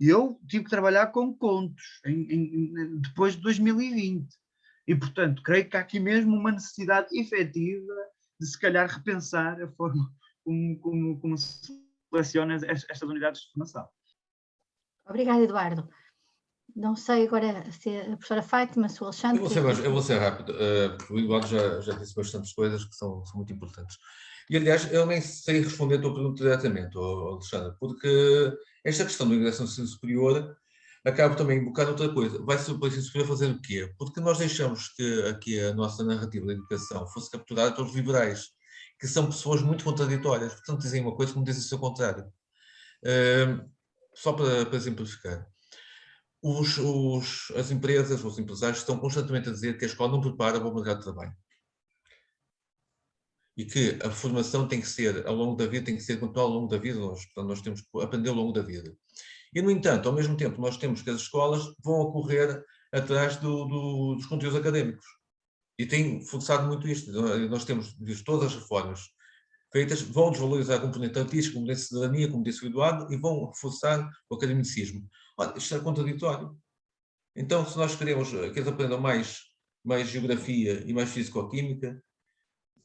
e eu tive que trabalhar com contos em, em, depois de 2020. E, portanto, creio que há aqui mesmo uma necessidade efetiva de se calhar repensar a forma como, como, como se seleciona estas unidades de formação. Obrigada, Eduardo. Não sei agora se a professora Fátima, se o Alexandre... Eu vou ser, mais, eu vou ser rápido, uh, porque o Eduardo já, já disse bastantes coisas que são, são muito importantes. E, aliás, eu nem sei responder a tua pergunta diretamente, Alexandre, porque esta questão do ingresso no ensino superior acaba também a invocar outra coisa. Vai-se o ensino superior fazer o quê? Porque nós deixamos que aqui a nossa narrativa da educação fosse capturada pelos liberais, que são pessoas muito contraditórias, portanto dizem uma coisa como dizem o seu contrário. Uh, só para, para exemplificar. Os, os, as empresas, os empresários estão constantemente a dizer que a escola não prepara para o mercado de trabalho e que a formação tem que ser, ao longo da vida, tem que ser continuar ao longo da vida, nós, portanto, nós temos que aprender ao longo da vida. E, no entanto, ao mesmo tempo, nós temos que as escolas vão ocorrer atrás do, do, dos conteúdos académicos. E tem forçado muito isto. Nós temos visto todas as reformas feitas, vão desvalorizar a componente artística, como disse cidadania, como disse o Eduardo, e vão reforçar o academicismo. Olha, isto é contraditório. Então, se nós queremos que eles aprendam mais, mais geografia e mais físico-química,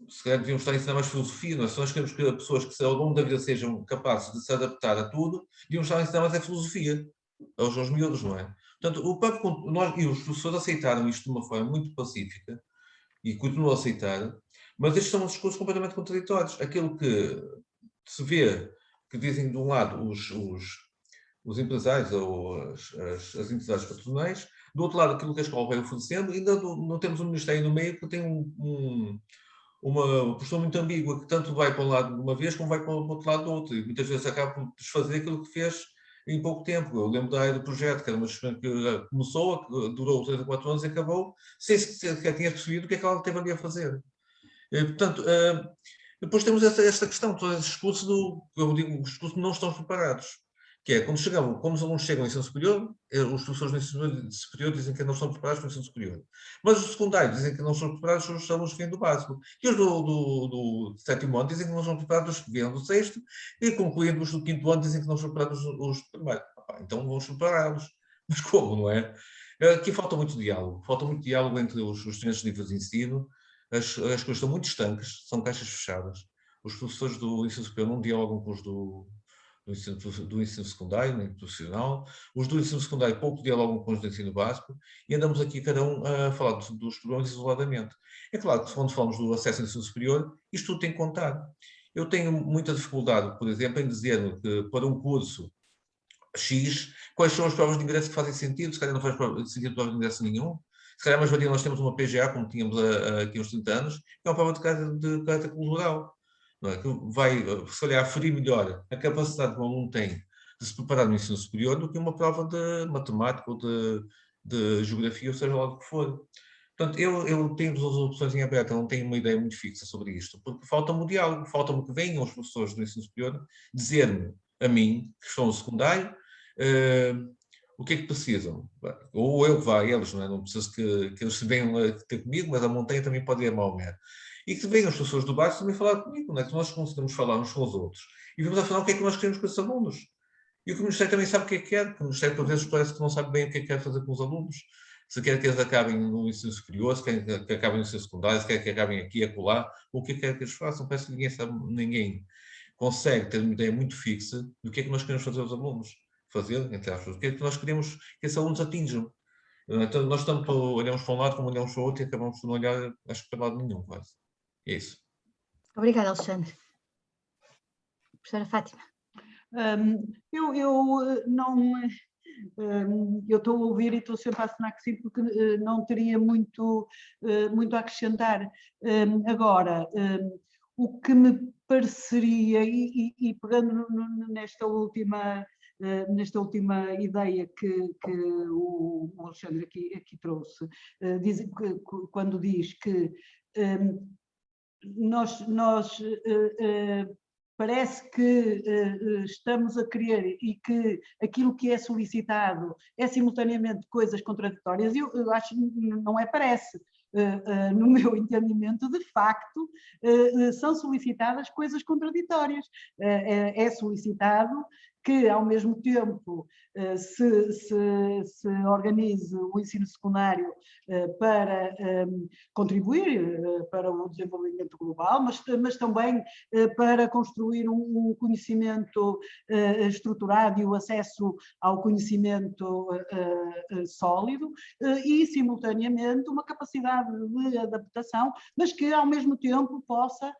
se calhar devíamos estar a ensinar mais filosofia, não é? Se nós queremos que as pessoas que ao longo da vida sejam capazes de se adaptar a tudo, devíamos estar a ensinar mais a filosofia, aos, aos miúdos, não é? Portanto, o próprio, nós, e os professores aceitaram isto de uma forma muito pacífica, e continuam a aceitar, mas estes são discursos completamente contraditórios. Aquilo que se vê, que dizem de um lado os, os, os empresários ou as, as, as entidades patronais, do outro lado aquilo que a escola vai oferecendo, ainda não temos um Ministério no meio que tem um, um uma postura muito ambígua, que tanto vai para um lado de uma vez como vai para o outro lado do outro, e muitas vezes acaba por desfazer aquilo que fez em pouco tempo. Eu lembro da área do projeto, que era uma que começou, que durou 3 ou 4 anos e acabou, sem sequer tinha percebido o que é que ela teve ali a fazer. E, portanto, uh, depois temos esta, esta questão, todo esse discurso do, eu digo, os discursos não estão preparados que é, quando, chegamos, quando os alunos chegam ao ensino superior, eh, os professores do ensino superior dizem que não estão preparados para o ensino superior. Mas os secundários dizem que não estão preparados os alunos que vêm do básico. E os do, do, do sétimo ano dizem que não estão preparados os que vêm do sexto, e concluindo os do quinto ano dizem que não estão preparados os, os primeiro. Então vamos prepará-los. Mas como, não é? Eh, aqui falta muito diálogo. Falta muito diálogo entre os, os de nível de ensino. As, as coisas estão muito estanques, são caixas fechadas. Os professores do ensino superior não dialogam com os do, do ensino, do ensino secundário, nem profissional, os do ensino secundário pouco dialogam com os do ensino básico e andamos aqui cada um a falar dos, dos problemas isoladamente. É claro que quando falamos do acesso ao ensino superior, isto tudo tem que contar. Eu tenho muita dificuldade, por exemplo, em dizer que para um curso X, quais são as provas de ingresso que fazem sentido, se calhar não faz sentido provas de ingresso nenhum, se calhar mais valia nós temos uma PGA, como tínhamos aqui há uns 30 anos, que é uma prova de caráter, de cultural vai, se calhar, aferir melhor a capacidade que um aluno tem de se preparar no ensino superior do que uma prova de matemática ou de, de geografia, ou seja lá do que for. Portanto, eu, eu tenho duas opções em aberto, eu não tenho uma ideia muito fixa sobre isto, porque falta-me o diálogo, falta-me que venham os professores do ensino superior dizer-me, a mim, que estão no secundário, uh, o que é que precisam. Ou eu que vá a eles, não, é? não preciso que, que eles venham ter comigo, mas a montanha também pode ir a Maomé e que venham as pessoas do bairro também falar comigo, não é? que nós conseguimos falar uns com os outros. E vamos afinal o que é que nós queremos com esses alunos. E o que o Ministério também sabe o que é que quer, porque o Ministério por vezes parece que não sabe bem o que é que quer fazer com os alunos. Se quer que eles acabem no ensino superior, se quer que acabem no ensino secundário, se quer que acabem aqui, acolá, ou o que é que quer que eles façam. Parece que ninguém sabe, ninguém consegue ter uma ideia muito fixa do que é que nós queremos fazer aos alunos. Fazer, entre aspas, o que é que nós queremos que esses alunos atinjam. Então, nós tanto olhamos para um lado como olhamos para o outro e acabamos por não olhar, acho que para lado nenhum, quase. Isso. Obrigada, Alexandre. Professora Fátima. Um, eu, eu eh, não... Um, eu estou a ouvir e estou sempre a assinar que sim, porque uh, não teria muito, uh, muito a acrescentar. Um, agora, o que me pareceria, e, e, e pegando nesta última Uh, nesta última ideia que, que o, Alexandre aqui, aqui trouxe, uh, diz, que, quando diz que um, nós, nós uh, uh, parece que uh, estamos a querer e que aquilo que é solicitado é simultaneamente coisas contraditórias, eu, eu acho não é parece. no meu entendimento, de facto, são solicitadas coisas contraditórias. é solicitado que ao mesmo tempo eh, se, se, se organize o ensino secundário eh, para ehm, contribuir para o desenvolvimento global, mas, mas também para construir um conhecimento estruturado e o acesso ao conhecimento sólido e, simultaneamente, uma capacidade de adaptação, mas que ao mesmo tempo possa,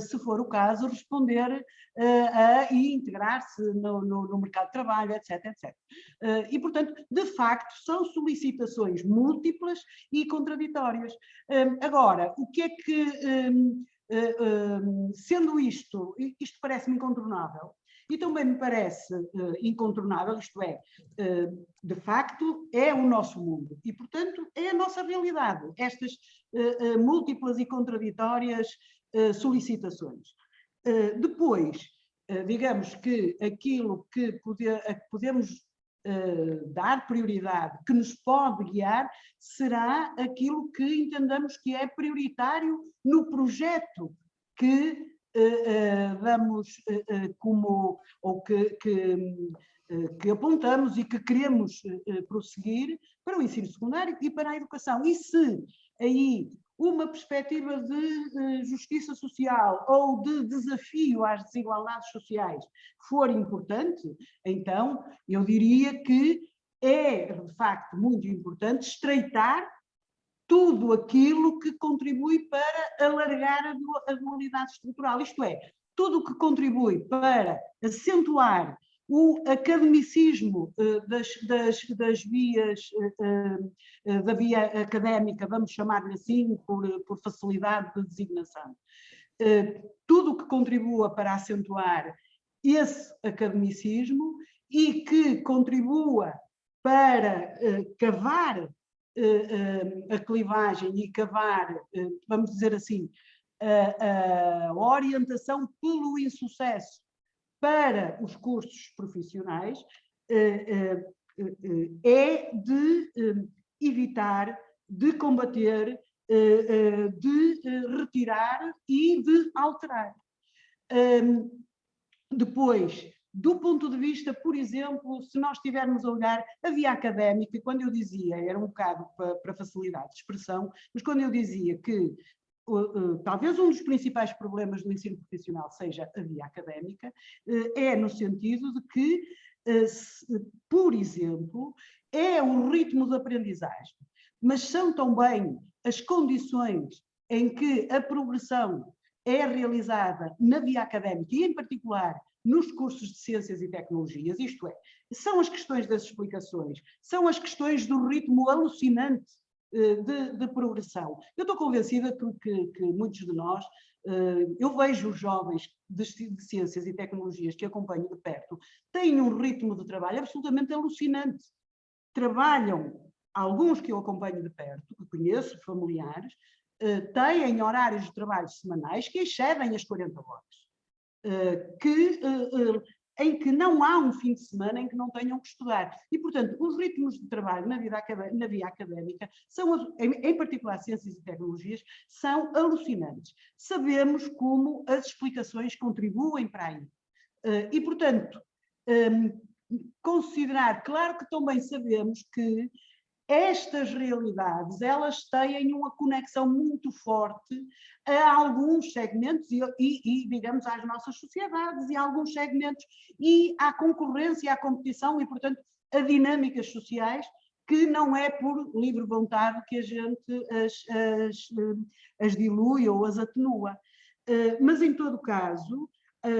se for o caso, responder uh, e integrar-se no, no, no, mercado de trabalho, etc, etc. Uh, e, portanto, de facto, são solicitações múltiplas e contraditórias. Um, agora, o que é que, um, um, sendo isto, isto parece-me incontornável, e também me parece uh, incontornável, isto é, uh, de facto, é o nosso mundo e, portanto, é a nossa realidade, estas uh, múltiplas e contraditórias solicitações. Eh, depois, eh, digamos que aquilo que, poder, que podemos Uh, dar prioridade, que nos pode guiar, será aquilo que entendamos que é prioritário no projeto que uh, uh, damos como, ou que, que, que, apontamos e que queremos prosseguir para o ensino secundário e para a educação. E se aí uma perspectiva de justiça social ou de desafio às desigualdades sociais for importante, então eu diria que é, de facto, muito importante estreitar tudo aquilo que contribui para alargar a dualidade estrutural, isto é, tudo o que contribui para acentuar o academicismo uh, das, das, das, vias, uh, uh, da via académica, vamos chamar-lhe assim, por, por, facilidade de designação. tudo o que contribua para acentuar esse academicismo e que contribua para cavar a clivagem e cavar, vamos dizer assim, a, a orientação pelo insucesso para os cursos profissionais eh, eh, eh, é de evitar, de combater, de retirar e de alterar. Depois, do ponto de vista, por exemplo, se nós estivermos a olhar a via académica, quando eu dizia, era um bocado para facilidade de expressão, mas quando eu dizia que talvez um dos principais problemas do ensino profissional seja a via académica, eh, é no sentido de que, eh, por exemplo, é o ritmo de aprendizagem, mas são também as condições em que a progressão é realizada na via académica e, em particular, nos cursos de ciências e tecnologias, isto é, são as questões das explicações, são as questões do ritmo alucinante eh, de, de, progressão. Eu estou convencida que, que, que muitos de nós, eh, eu vejo os jovens de, de, ciências e tecnologias que acompanho de perto, têm um ritmo de trabalho absolutamente alucinante. Trabalham, alguns que eu acompanho de perto, que conheço, familiares, eh, têm horários de trabalho semanais que excedem as 40 horas. Que em que não há um fim de semana em que não tenham que estudar. E, portanto, os ritmos de trabalho na, vida na via académica, são, em, particular ciências e tecnologias, são alucinantes. Sabemos como as explicações contribuem para aí. Eh, e, portanto, ehm, considerar, claro que também sabemos que estas realidades, elas têm uma conexão muito forte a alguns segmentos e, e, e, digamos, às nossas sociedades e a alguns segmentos e à concorrência, à competição e, portanto, a dinâmicas sociais que não é por livre vontade que a gente as, as, as dilui ou as atenua. Eh, mas, em todo caso,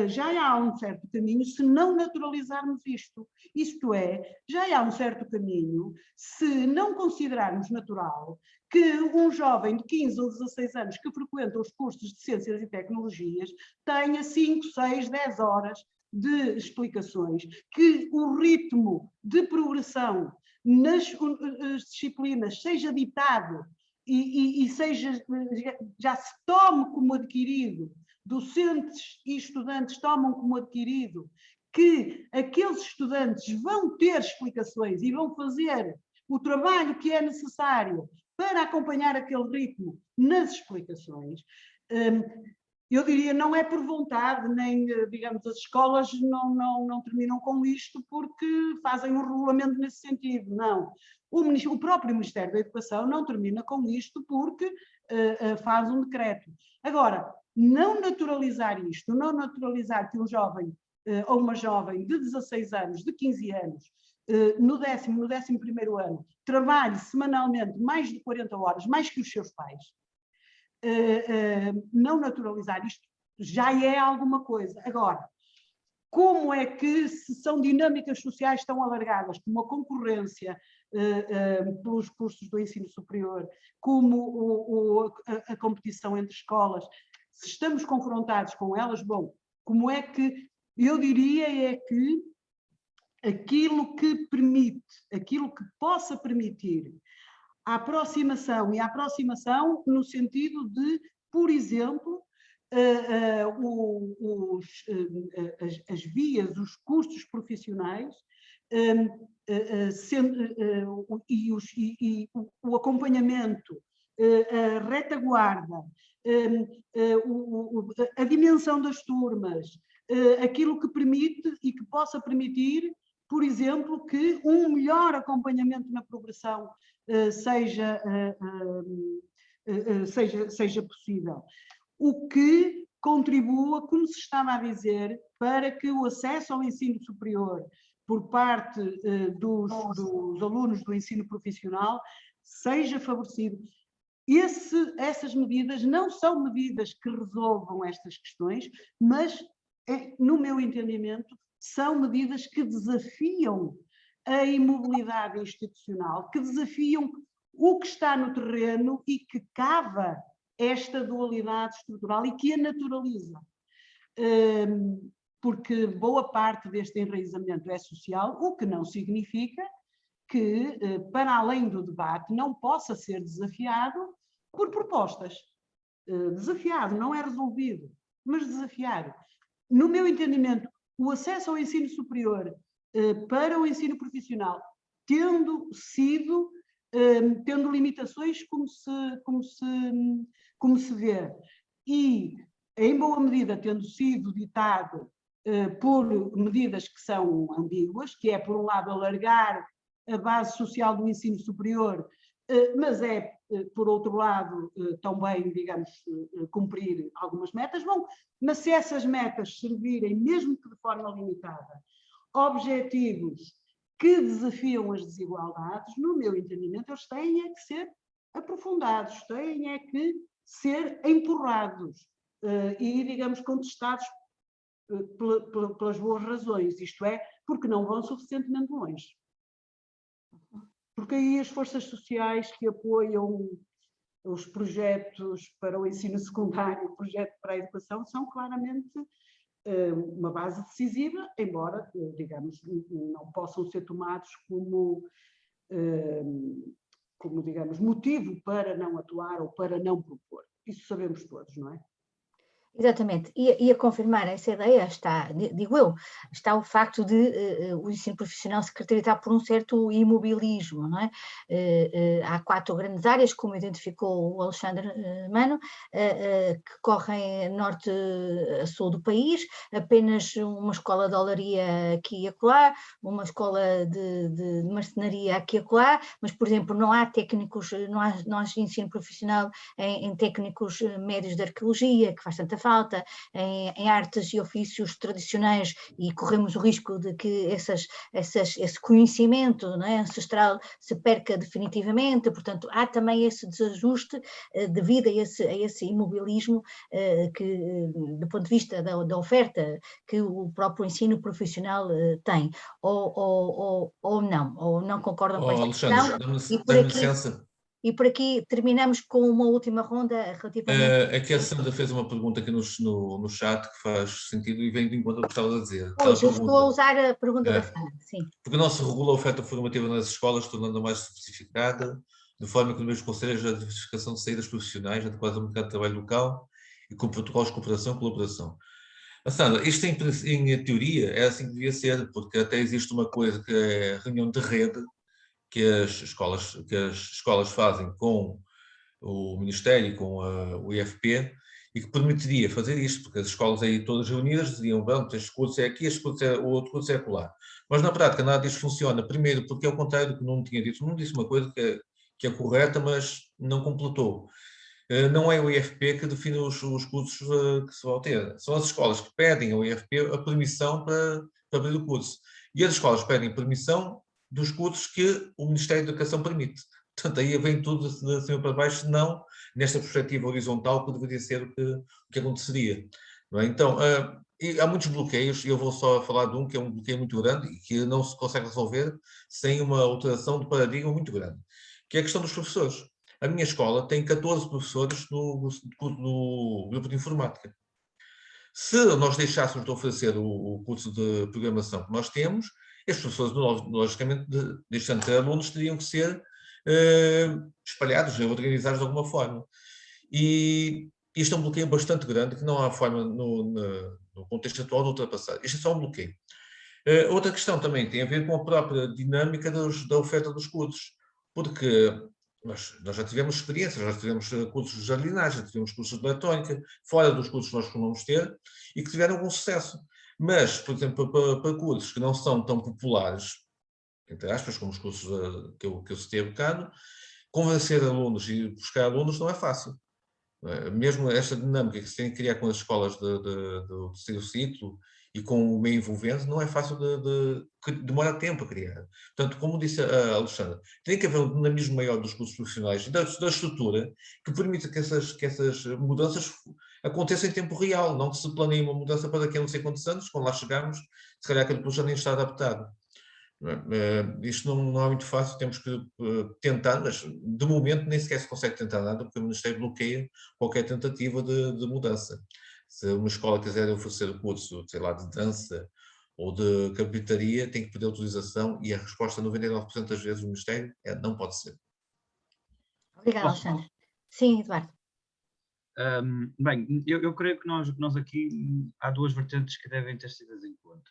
já há um certo caminho se não naturalizarmos isto. Isto é, já há um certo caminho se não considerarmos natural que um jovem de 15 ou 16 anos que frequenta os cursos de Ciências e Tecnologias tenha 5, 6, 10 horas de explicações, que o ritmo de progressão nas disciplinas seja ditado e, e, e seja, já se tome como adquirido docentes e estudantes tomam como adquirido que aqueles estudantes vão ter explicações e vão fazer o trabalho que é necessário para acompanhar aquele ritmo nas explicações, hum, eu diria, não é por vontade, nem, digamos, as escolas não, não, não terminam com isto porque fazem um regulamento nesse sentido, não. O, o próprio Ministério da Educação não termina com isto porque uh, uh, faz um decreto. Agora, não naturalizar isto, não naturalizar que um jovem uh, ou uma jovem de 16 anos, de 15 anos, no décimo, no décimo primeiro ano, trabalhe semanalmente mais de 40 horas, mais que os seus pais, não naturalizar isto já é alguma coisa. Agora, como é que se são dinâmicas sociais tão alargadas, como a concorrência, pelos cursos do ensino superior, como a, competição entre escolas, se estamos confrontados com elas, bom, como é que, eu diria é que aquilo que permite, aquilo que possa permitir a aproximação, e a aproximação no sentido de, por exemplo, Uh, uh, os, uh, as, as, vias, os cursos profissionais sendo, e, os, e, e, o acompanhamento, a retaguarda, a dimensão das turmas, aquilo que permite e que possa permitir, por exemplo, que um melhor acompanhamento na progressão seja, seja, seja possível. O que contribua, como se estava a dizer, para que o acesso ao ensino superior por parte dos, dos, alunos do ensino profissional seja favorecido. Esse, essas medidas não são medidas que resolvam estas questões, mas, é, no meu entendimento, são medidas que desafiam a imobilidade institucional, que desafiam o que está no terreno e que cava esta dualidade estrutural e que a naturaliza. Um, porque boa parte deste enraizamento é social, o que não significa que, eh, para além do debate, não possa ser desafiado por propostas. Eh, desafiado, não é resolvido, mas desafiado. No meu entendimento, o acesso ao ensino superior eh, para o ensino profissional, tendo sido, tendo limitações como se, como se, como se vê, e em boa medida tendo sido ditado eh, por medidas que são ambíguas, que é, por um lado, alargar a base social do ensino superior, eh, mas é, eh, por outro lado, também, digamos, cumprir algumas metas. Bom, mas se essas metas servirem, mesmo que de forma limitada, objetivos que desafiam as desigualdades, no meu entendimento, eles têm é que ser aprofundados, têm é que ser empurrados e, digamos, contestados pelas boas razões, isto é, porque não vão suficientemente longe. Porque aí as forças sociais que apoiam os projetos para o ensino secundário, o projeto para a educação, são claramente eh, uma base decisiva, embora, eh, digamos, não possam ser tomados como, eh, como, digamos, motivo para não atuar ou para não propor. Isso sabemos todos, não é? Exatamente, e, e, a confirmar essa ideia está, digo eu, está o facto de uh, o ensino profissional se caracterizar por um certo imobilismo, não é? Uh, uh, há quatro grandes áreas, como identificou o Alexandre Mano, que correm norte a sul do país, apenas uma escola de olaria aqui e acolá, uma escola de, de, de marcenaria aqui e acolá, mas, por exemplo, não há técnicos, não há, não há ensino profissional em, em técnicos médios de arqueologia, que faz tanta falta em, em, artes e ofícios tradicionais e corremos o risco de que essas, essas, esse conhecimento é, ancestral se perca definitivamente, portanto há também esse desajuste eh, devido a esse, a esse imobilismo eh, que, do ponto de vista da, da, oferta que o próprio ensino profissional eh, tem, ou, ou, ou, ou não, ou não concordam oh, com esta Alexandre, questão. Dá-me licença. E por aqui terminamos com uma última ronda relativamente... Uh, aqui a Sandra fez uma pergunta aqui no, no, no chat que faz sentido e vem de encontro ao que estava a dizer. Pois, eu estou a usar a pergunta da Sandra, sim. Porque não se regula a oferta formativa nas escolas, tornando-a mais especificada, de forma que no mesmo conselho a diversificação de saídas profissionais adequadas ao mercado de trabalho local e com protocolos de cooperação e colaboração. Mas, Sandra, isto em, em teoria é assim que devia ser, porque até existe uma coisa que é reunião de rede, que as escolas, que as escolas fazem com o Ministério com a, o IFP, e que permitiria fazer isto, porque as escolas aí todas reunidas diziam, vamos, este curso é aqui, este curso é, o outro curso é acolá. Mas na prática nada disso funciona, primeiro porque é o contrário do que não tinha dito, não disse uma coisa que é, que é correta, mas não completou. Eh, não é o IFP que define os, os cursos eh, que se vão ter, são as escolas que pedem ao IFP a permissão para, para abrir o curso. E as escolas pedem permissão dos cursos que o Ministério da Educação permite. Portanto, aí vem tudo de cima para baixo, não nesta perspectiva horizontal que deveria ser o que, que aconteceria. É? Então, uh, há muitos bloqueios, e eu vou só falar de um que é um bloqueio muito grande e que não se consegue resolver sem uma alteração de paradigma muito grande, que é a questão dos professores. A minha escola tem 14 professores no, no, no grupo de informática. Se nós deixássemos de oferecer o, o, curso de programação que nós temos, estes professores, logicamente, deixando de alunos, teriam que ser uh, espalhados, organizados de alguma forma. E isto é um bloqueio bastante grande, que não há forma, no, no contexto atual, de ultrapassar. Isto é só um bloqueio. Uh, outra questão também tem a ver com a própria dinâmica dos, da oferta dos cursos, porque nós, nós, já tivemos experiências, já tivemos eh, cursos de jardinagem, tivemos cursos de eletrônica, fora dos cursos que nós costumamos ter, e que tiveram algum sucesso. Mas, por exemplo, para, para, cursos que não são tão populares, entre aspas, como os cursos uh, que eu, que eu citei bocado, convencer alunos e buscar alunos não é fácil. Uh, mesmo esta dinâmica que se tem que criar com as escolas de, de, do terceiro ciclo e com o meio envolvente, não é fácil de, de, demora tempo a criar. Portanto, como disse a Alexandra, tem que haver um dinamismo maior dos cursos profissionais e da, da, estrutura que permita que essas, que essas mudanças aconteçam em tempo real, não que se planeie uma mudança para daqui a não sei quantos anos, quando lá chegarmos, se calhar aquele projeto nem está adaptado. Uh, isto não, não, é muito fácil, temos que uh, tentar, mas de momento nem sequer se consegue tentar nada, porque o Ministério bloqueia qualquer tentativa de, de mudança se uma escola quiser oferecer o curso, sei lá, de dança ou de carpintaria, tem que pedir autorização e a resposta 99% das vezes do Ministério é não pode ser. Obrigada, Alexandre. Sim, Eduardo. Um, bem, eu, eu, creio que nós, nós aqui há duas vertentes que devem ter sido em conta.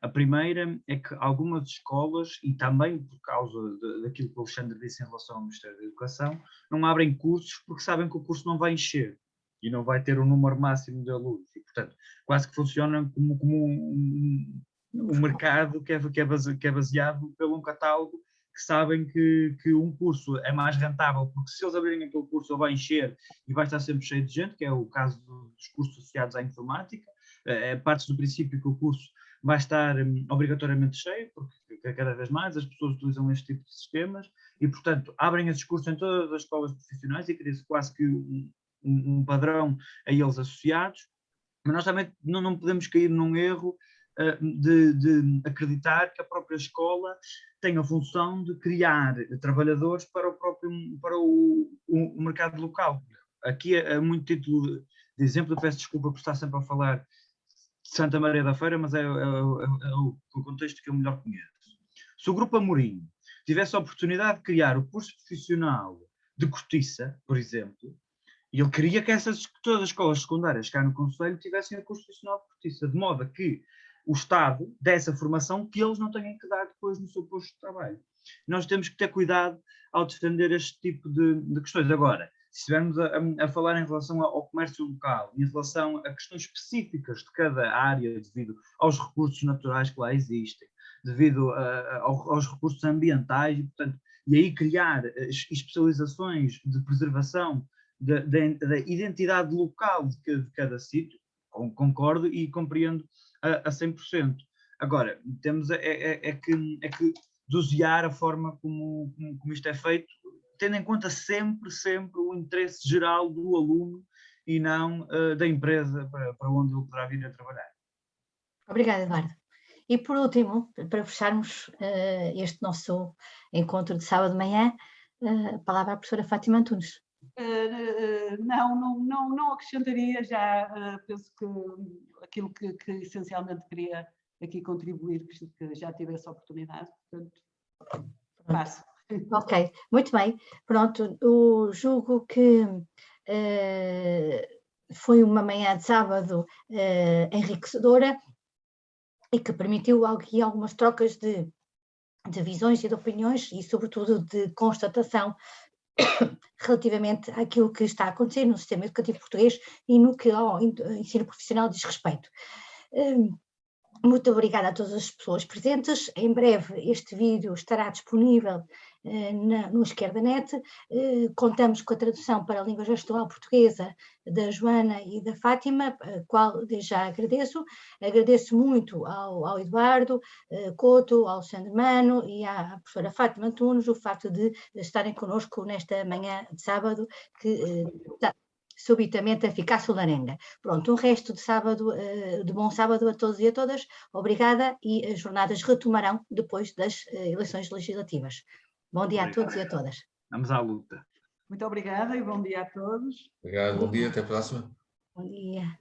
A primeira é que algumas escolas, e também por causa de, daquilo que o Alexandre disse em relação ao Ministério da Educação, não abrem cursos porque sabem que o curso não vai encher e não vai ter um número máximo de alunos. E, portanto, quase que funciona como, como um, um mercado que é, que, é base, que é baseado pelo um catálogo que sabem que, que um curso é mais rentável, porque se eles abrirem aquele curso, ele vai encher e vai estar sempre cheio de gente, que é o caso dos cursos associados à informática. É, parte do princípio que o curso vai estar um, obrigatoriamente cheio, porque cada vez mais as pessoas utilizam este tipo de sistemas e, portanto, abrem esses cursos em todas as escolas profissionais e cria-se quase que um, um, padrão a eles associados, mas nós também não, não podemos cair num erro de, de, acreditar que a própria escola tem a função de criar trabalhadores para o próprio para o, o mercado local. Aqui é, é muito título de exemplo, peço desculpa por estar sempre a falar de Santa Maria da Feira, mas é, é, é, é o contexto que eu melhor conheço. Se o Grupo Amorim tivesse a oportunidade de criar o curso profissional de cortiça, por exemplo, e ele queria que essas, todas as escolas secundárias cá no Conselho tivessem a curso profissional de cortiça, de modo que o Estado desse a formação que eles não tenham que dar depois no seu posto de trabalho. Nós temos que ter cuidado ao defender este tipo de, de questões. Agora, se estivermos a, a, falar em relação ao comércio local, em relação a questões específicas de cada área, devido aos recursos naturais que lá existem, devido a, aos recursos ambientais, e, portanto, e aí criar eh, especializações de preservação da identidade local de, cada, de cada sítio, concordo e compreendo a, a 100%. Agora, temos é, é, é, que, é que dosear a forma como, como, como, isto é feito, tendo em conta sempre, sempre o interesse geral do aluno e não uh, da empresa para, para onde ele poderá vir a trabalhar. Obrigada, Eduardo. E por último, para fecharmos uh, este nosso encontro de sábado de manhã, uh, a palavra à professora Fátima Antunes. Uh, não, não, não, não acrescentaria, já uh, penso que aquilo que, que, essencialmente queria aqui contribuir, que já tive essa oportunidade, portanto, passo. Ok, muito bem. Pronto, o julgo que uh, foi uma manhã de sábado enriquecedora e que permitiu aqui algumas trocas de, de visões e de opiniões e, sobretudo, de constatação relativamente àquilo que está a acontecer no sistema educativo português e no que ao ensino profissional diz respeito. Hum, muito obrigada a todas as pessoas presentes. Em breve este vídeo estará disponível eh, na, no EsquerdaNet. Eh, contamos com a tradução para a língua gestual portuguesa da Joana e da Fátima, a qual já agradeço. Agradeço muito ao, ao Eduardo eh, Couto, ao Sandro Mano e à professora Fátima Antunes o facto de estarem connosco nesta manhã de sábado, que eh, subitamente a ficar solarenga. Pronto, um resto de sábado, eh, de bom sábado a todos e a todas, obrigada e as jornadas retomarão depois das eh, eleições legislativas. Bom dia Obrigado. a todos e a todas. Vamos à luta. Muito obrigada e bom dia a todos. Obrigado, bom dia, até a próxima. Bom dia.